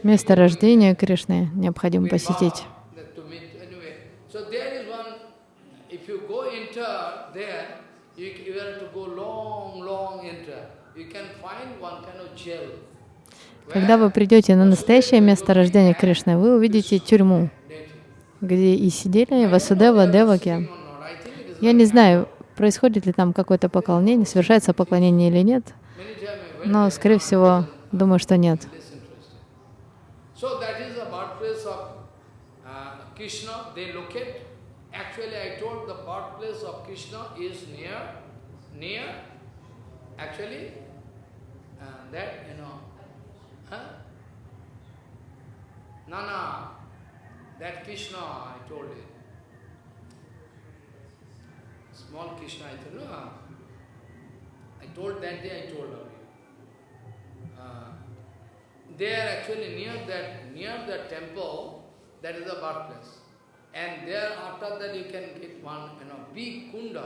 Место рождения Кришны необходимо посетить. Когда вы придете на настоящее место рождения Кришны, вы увидите тюрьму, где и сидели Васудева, Деваки. Я не знаю, происходит ли там какое-то поклонение, совершается поклонение или нет. Но, скорее всего, думаю, что нет. So that is the birthplace of uh, Krishna. That you know, huh? No, that Krishna I told you. Small Krishna I told. No, I told that day. I told her. Uh, they are actually near that near the temple, that is the birthplace. And there after that you can get one you know big kunda.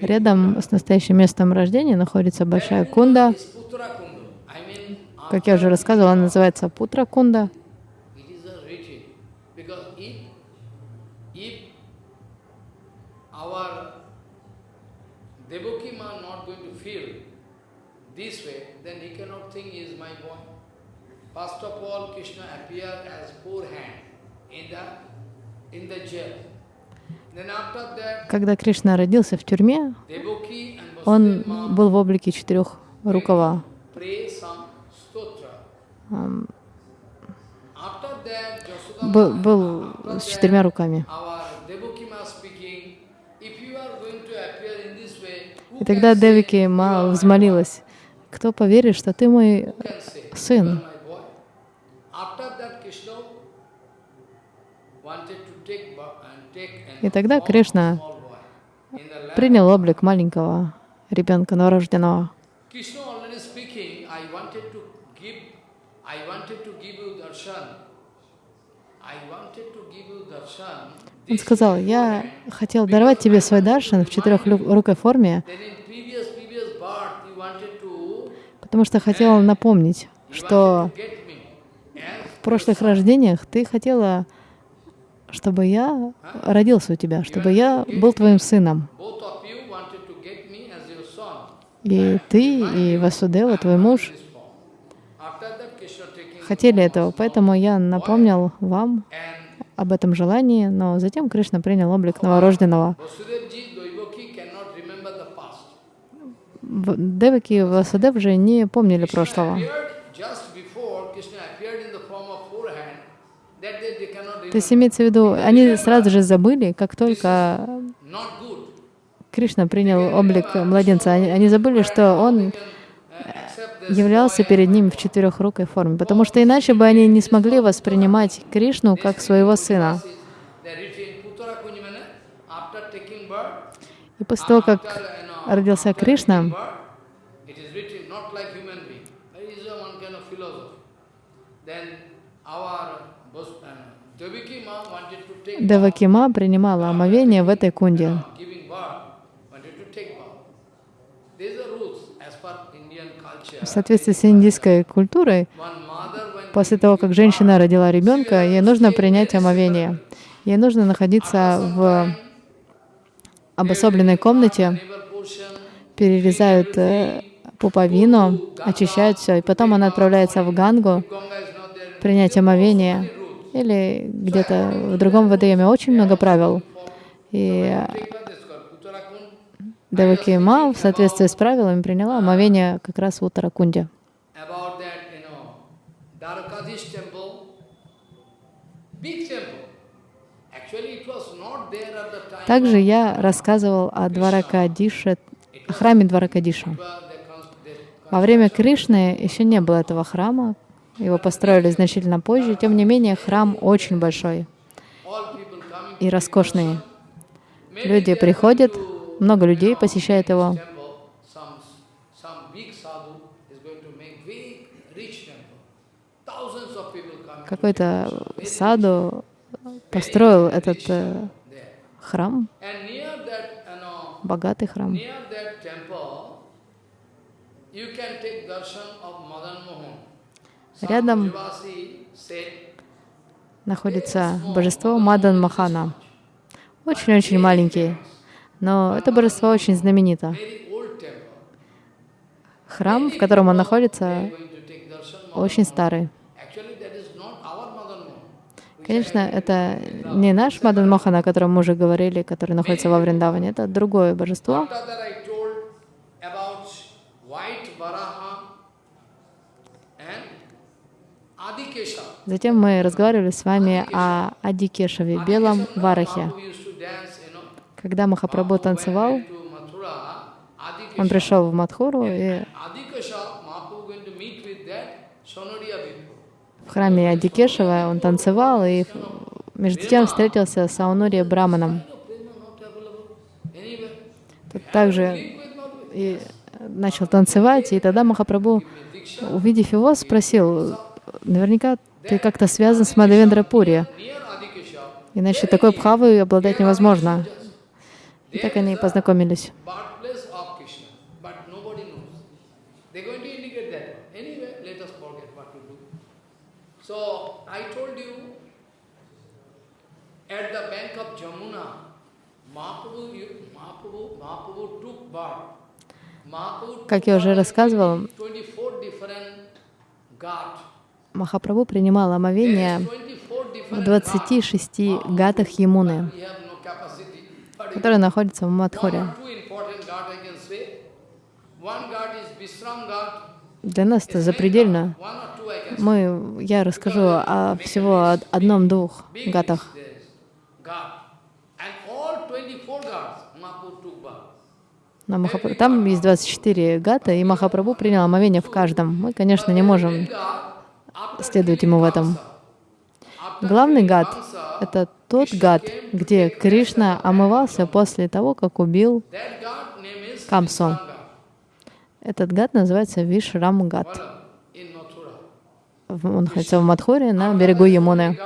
Рядом с настоящим местом рождения находится большая кунда. Как я уже рассказывала, она называется Путра Кунда. First of all, Krishna appeared as poor hand in the in the jail. Когда Кришна родился в тюрьме, он был в облике that, Yasodhama, Был, был с четырьмя руками. И тогда Девики Ма взмолилась, кто поверит, что ты мой сын? are my boy? After that, Krishna wanted to take ba- and take an И тогда Кришна принял облик маленького ребенка новорожденного. Он сказал, я хотел даровать тебе свой даршан в четырехрукой форме, you wanted to, потому что хотел напомнить, что в прошлых рождениях ты хотела, чтобы я родился у тебя, чтобы я был твоим сыном. И ты, и Васудева, твой муж, хотели этого, поэтому я напомнил вам об этом желании, но затем Кришна принял облик новорожденного. Деваки и Васудев же не помнили прошлого. Appeared just before Krishna appeared in the form of forehand, that day they cannot То есть имеется в виду, они сразу же забыли, как только. Кришна принял облик младенца, они, они забыли, что он являлся перед ними в четырехрукой форме, потому что иначе бы они не смогли воспринимать Кришну как своего сына. И после того, как родился Кришна, taking birth, it is written not like human being. It is a one kind of philosophy. Then our Bos- uh, Devaki ma wanted to take birth, Девакима принимала омовение в этой кунде. В соответствии с индийской культурой, после того, как женщина родила ребенка, ей нужно принять омовение. Ей нужно находиться в обособленной комнате, перерезают э, пуповину, очищают все, и потом она отправляется в Гангу принять омовение или где-то в другом водоеме. Очень много правил. И. Деваки Ма в соответствии с правилами приняла омовение как раз в Уттаракунде. Также я рассказывал о Дваракадише, о храме Дваракадиша. Во время Кришны еще не было этого храма, его построили значительно позже. Тем не менее, храм очень большой и роскошный. Люди приходят, много людей посещает его. Какой-то саду построил этот э, храм, богатый храм. Рядом находится божество Мадан Махана. Очень-очень маленький, но это божество очень знаменито. Храм, в котором он находится, очень старый. Конечно, это не наш Мадан Мохан, о котором мы уже говорили, который находится во Вриндаване. Это другое божество. After that I told about white Varaha and Adikesha. Затем мы разговаривали с вами о Адикешеве, белом варахе. Когда Махапрабху танцевал, он пришел в Мадхуру, и Sonodiya people. в храме Адикешева он танцевал, и между тем встретился с Аунури Браманом. Тут также и начал танцевать, и тогда Махапрабху, увидев его, спросил, наверняка ты как-то связан с Мадавендра Пури, иначе такой бхавой обладать невозможно. И так они и познакомились. So I told you, at the bank of Jamuna, Mahaprabhu, Mahaprabhu, Mahaprabhu took birth. Как я уже рассказывал, 24 different ghat. Махапрабху принимал омовение is 24 в different 26 гатах Ямуны, которые находятся в ghat. Для нас это запредельно. Мы, я расскажу о всего од- одном-двух гатах. is this ghat. And all 24 ghats Mahaprabhu took birth. На Махапрабху. Там есть 24 гата, и Махапрабху принял омовение в каждом. Мы, конечно, не можем Следовать ему в этом. Главный гад это тот гад, где Кришна омывался после того, как убил Камсу. Этот гад называется Вишрам гат. Voilà, in Mathura. В- Он находится в Мадхуре на берегу Ямуны.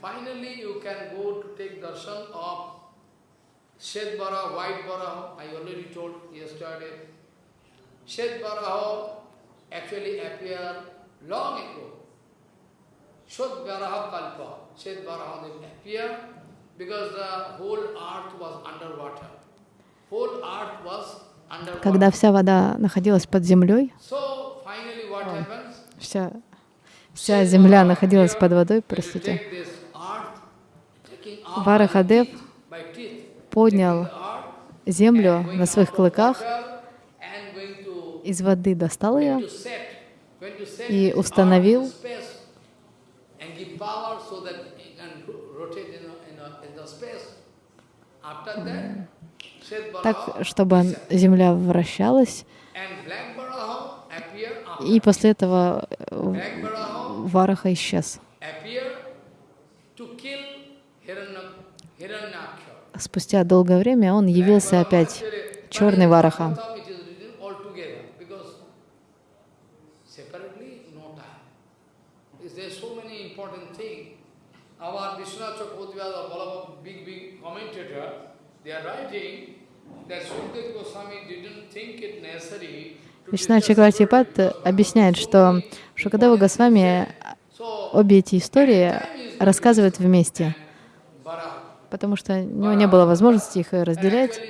Finally you can go to take darshan of Shet Baraha, White Baraha, I already told yesterday. Shet Baraha actually appeared long ago. Shet Baraha Kalpa, Shet Baraha they appeared because the whole earth was underwater. Whole earth was underwater. Когда вся вода находилась под землей, So finally what happens? вся, вся земля находилась под водой, простите, Варахадев поднял землю на своих клыках, из воды достал ее и установил так, чтобы земля вращалась, и после этого э, Вараха исчез. appear to kill Hiranya, Spустя долгое время он явился опять, черный Вараха. Our Вишна discuss Чаквартипат объясняет, что Шукадева Госвами обе эти истории рассказывает вместе. Потому что у него не было возможности их разделять.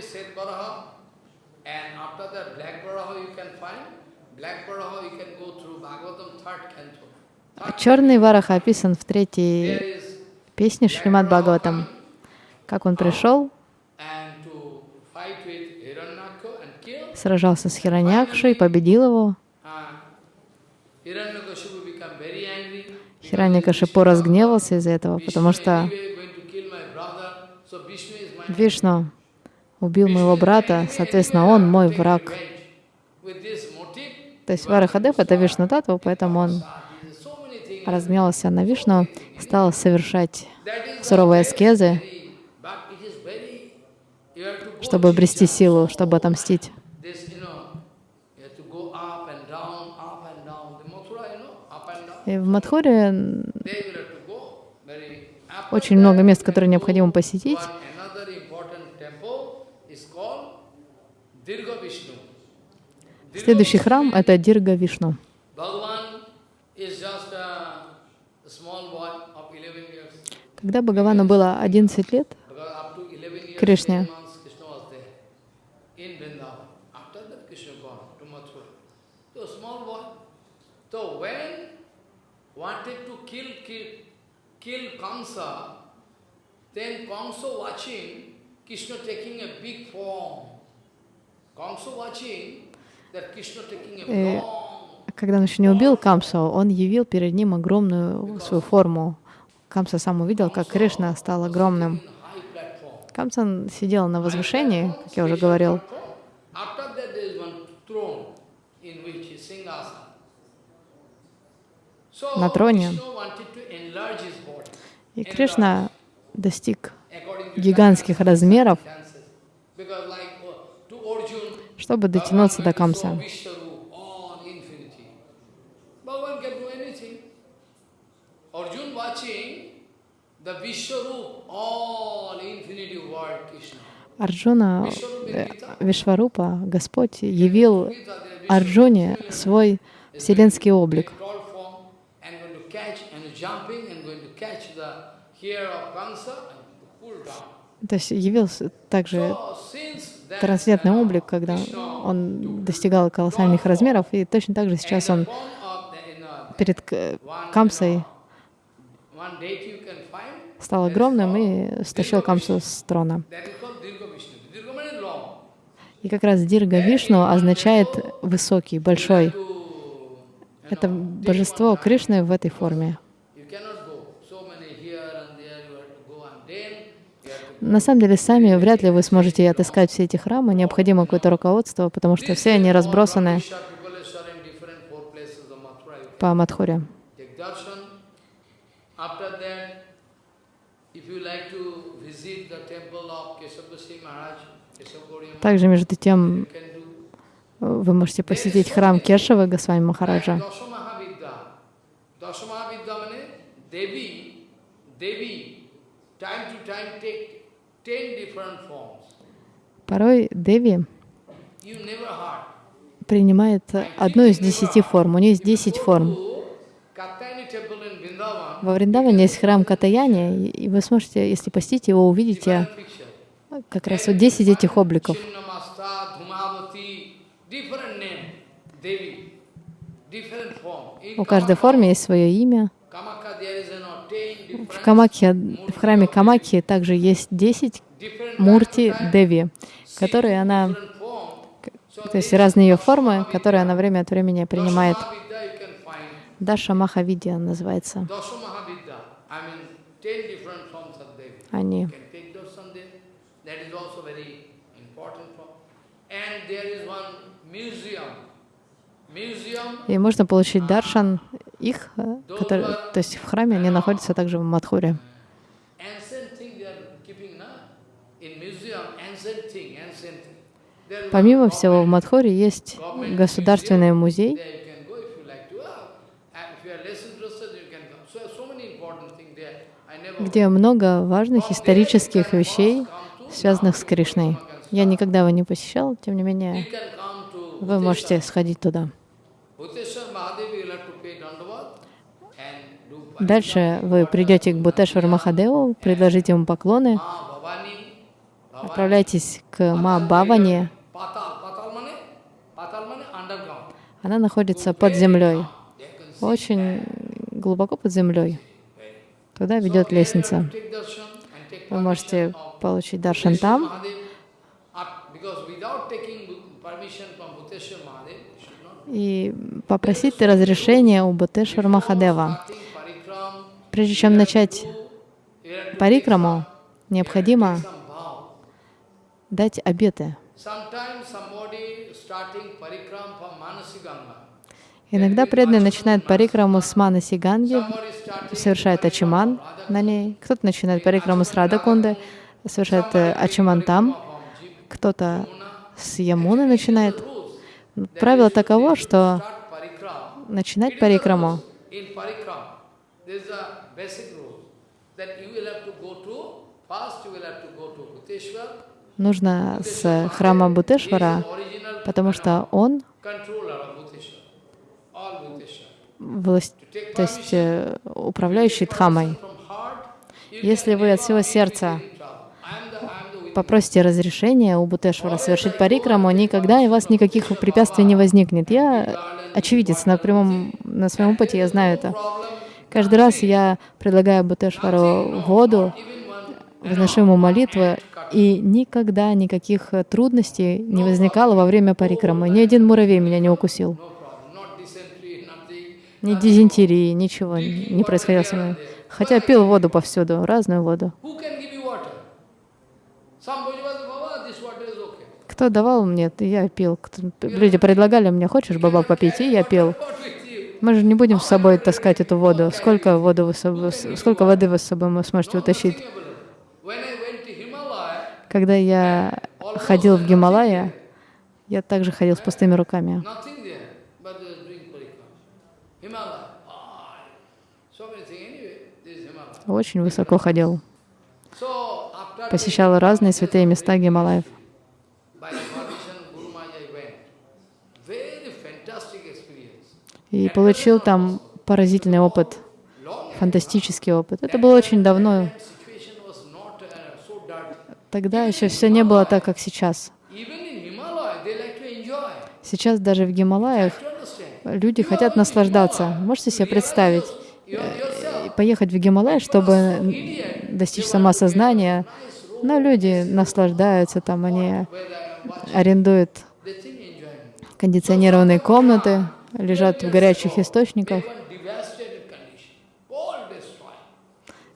Черный Вараха описан в третьей песне Шримад Бхагаватам, как он пришел, сражался с Хираньякшей, победил его. Uh, Хираньякашипу разгневался из-за этого, потому что Вишну убил моего брата, соответственно, он мой враг. То есть Варахадев — это Вишну Татва, поэтому он разгневался на Вишну, стал совершать суровые аскезы, чтобы обрести силу, чтобы отомстить. И в Мадхуре There you will have to go. Very after очень много мест, которые необходимо посетить. Следующий храм — это Дирга Вишну. Bhagavan is just a small boy of 11 years. Когда Бхагавану было 11 лет, Because up to 11 years, Krishna. many months, Krishna was there in Vrindavan. After that, Krishna gone to Mathura. So small boy. So when wanted to kill, kill, kill Kamsa, then Kamsa watching Krishna taking a big form. Kamsa watching that Krishna taking a Э, long Когда он еще не убил Камсу, он явил перед ним огромную свою форму. Камса сам увидел, как Кришна стал огромным. high platform. Камса сидел на возвышении, как я уже говорил, На троне. И Кришна достиг гигантских размеров, uh, чтобы дотянуться до Камса. Арджуна, э, Вишварупа, Господь явил Арджуне свой вселенский облик. То есть явился также трансцендентный uh, облик, когда он достигал колоссальных размеров, и точно так же сейчас он перед Камсой стал огромным и стащил Камсу с трона. И как раз Дирга Вишну означает высокий, большой. Это божество Кришны в этой форме. you cannot go. So many here and there you have to go and then you have to На самом деле, сами вряд ли вы сможете отыскать все эти храмы. Необходимо какое-то руководство, потому что все они разбросаны по Мадхуре. Также, между тем, вы можете посетить храм Кешавы Госвами Махараджа. Devi, Devi, time to time take. Порой Деви принимает одну из десяти форм. У нее есть десять форм. Во Вриндаване есть храм Катаяни, и вы сможете, если посетите его, увидите как раз вот 10 этих обликов. У каждой форме есть свое имя. Kamakya there is you know, ten В Камакхе, в храме Камакхи также есть 10 different мурти Деви, которые она, то есть разные ее формы, которые она время от времени принимает. Даша Махавидья называется. Они. And there is one museum. И можно получить даршан их, э, которые, то есть в храме они находятся также в Мадхуре. Помимо всего, в Мадхуре есть государственный музей. Uh, где много важных исторических вещей, связанных с Кришной. Я никогда его не посещал, тем не менее, вы можете сходить туда. Дальше вы придете к Бутешвар Махадеву, предложите ему поклоны, отправляйтесь к Ма underground. Она находится под землей, очень глубоко под землей. Туда ведет лестница. Вы можете получить даршан там, и попросить разрешения у Бутешвар Махадева. Прежде чем начать парикраму, необходимо дать обеты. Иногда преданные начинают парикраму с Манаси Ганги, совершает ачиман на ней. Кто-то начинает парикраму с Радакунды, совершает э, ачиман там. Кто-то с Ямуны начинает. Правило таково, что начинать парикраму нужно с храма Бутешвара, потому что он власть, то есть э, управляющий Дхамой. Если вы от всего сердца in trouble. I am the, I am the попросите разрешения у Бутешвара совершить парикраму, никогда у вас никаких препятствий не возникнет. Я очевидец на прямом, на своем опыте, я знаю это. Каждый раз я предлагаю Бутешвару воду, возношу ему молитву, и никогда никаких трудностей не возникало во время парикрамы. Ни один муравей меня не укусил. Ни дизентерии, ничего не происходило со мной. Хотя пил воду повсюду, разную воду. Кто давал мне, я пил. Люди предлагали мне, хочешь, баба, попить, и я пил. Мы же не будем с собой таскать эту воду. Сколько, воду вы сколько воды вы с собой вы сможете утащить? Когда я ходил в Гималая, я также ходил с пустыми руками. Очень высоко ходил. Посещал разные святые места Гималаев. И получил там поразительный опыт, фантастический опыт. Это было очень давно. Тогда еще все не было так, как сейчас. Сейчас даже в Гималаях люди хотят наслаждаться. Можете себе представить, э, поехать в Гималай, чтобы достичь самосознания, но люди наслаждаются там, они арендуют кондиционированные комнаты, лежат в горячих источниках.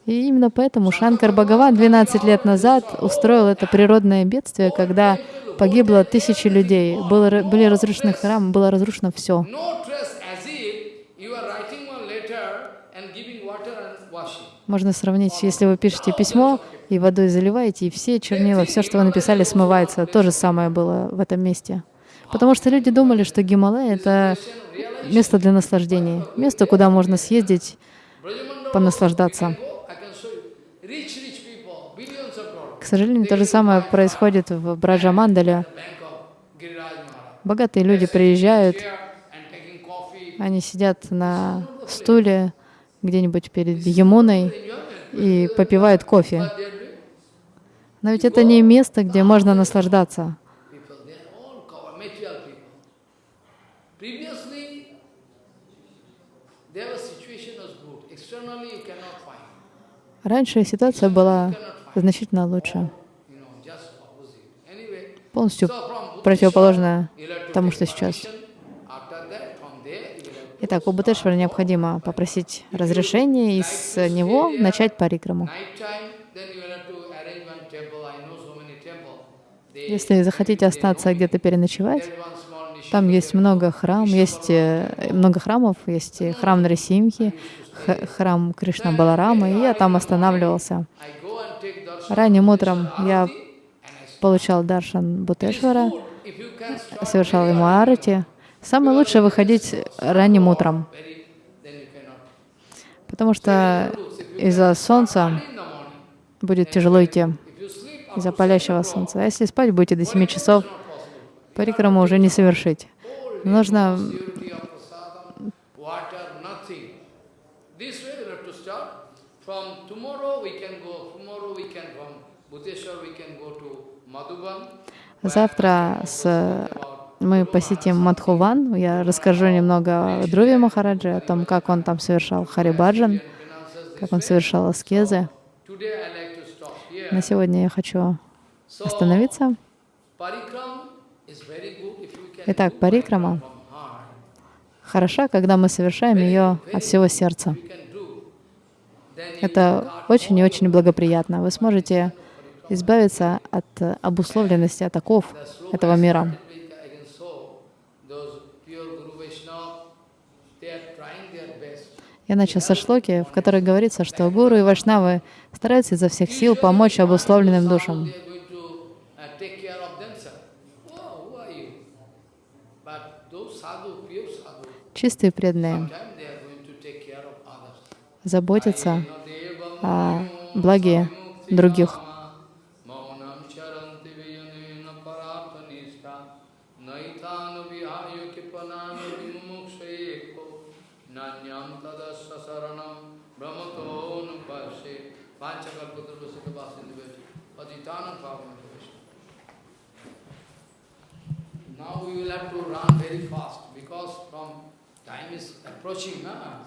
И именно поэтому Шанкар Бхагаван 12 лет назад устроил это природное бедствие, когда погибло тысячи людей, было, были разрушены храмы, было разрушено все. Можно сравнить, если вы пишете письмо и водой заливаете, и все чернила, все, что вы написали, смывается. То же самое было в этом месте. Потому что люди думали, что Гималай — это место для наслаждения, место, куда можно съездить, понаслаждаться. К сожалению, то же самое происходит в Браджамандале. Богатые люди приезжают, они сидят на стуле где-нибудь перед Ямуной и попивают кофе. Но ведь это не место, где можно наслаждаться. Раньше ситуация была значительно лучше, полностью противоположная тому, что сейчас. Итак, у Бутешвара необходимо попросить разрешения и с него начать парикраму. Если захотите остаться где-то переночевать, там есть много храмов, есть э, много храмов, есть храм Нарисимхи, храм Кришна Баларама, и я там останавливался. Ранним утром я получал даршан Бутешвара, совершал ему арати. Самое лучшее выходить ранним утром, потому что из-за солнца будет тяжело идти, из-за палящего солнца. А если спать будете до 7 часов, парикраму уже не совершить. Нужно Завтра с, мы посетим Мадхуван. Я расскажу немного о Друве Махараджи, о том, как он там совершал Харибаджан, как он совершал аскезы. На сегодня я хочу остановиться. Итак, парикрама хороша, когда мы совершаем ее от всего сердца. Это очень и очень благоприятно. Вы сможете избавиться от обусловленности атаков этого мира. Я начал со шлоки, в которой говорится, что гуру и вайшнавы стараются изо всех сил помочь обусловленным душам. Чистые преданные заботятся о благе других. We will have to run very fast because from time is approaching, na?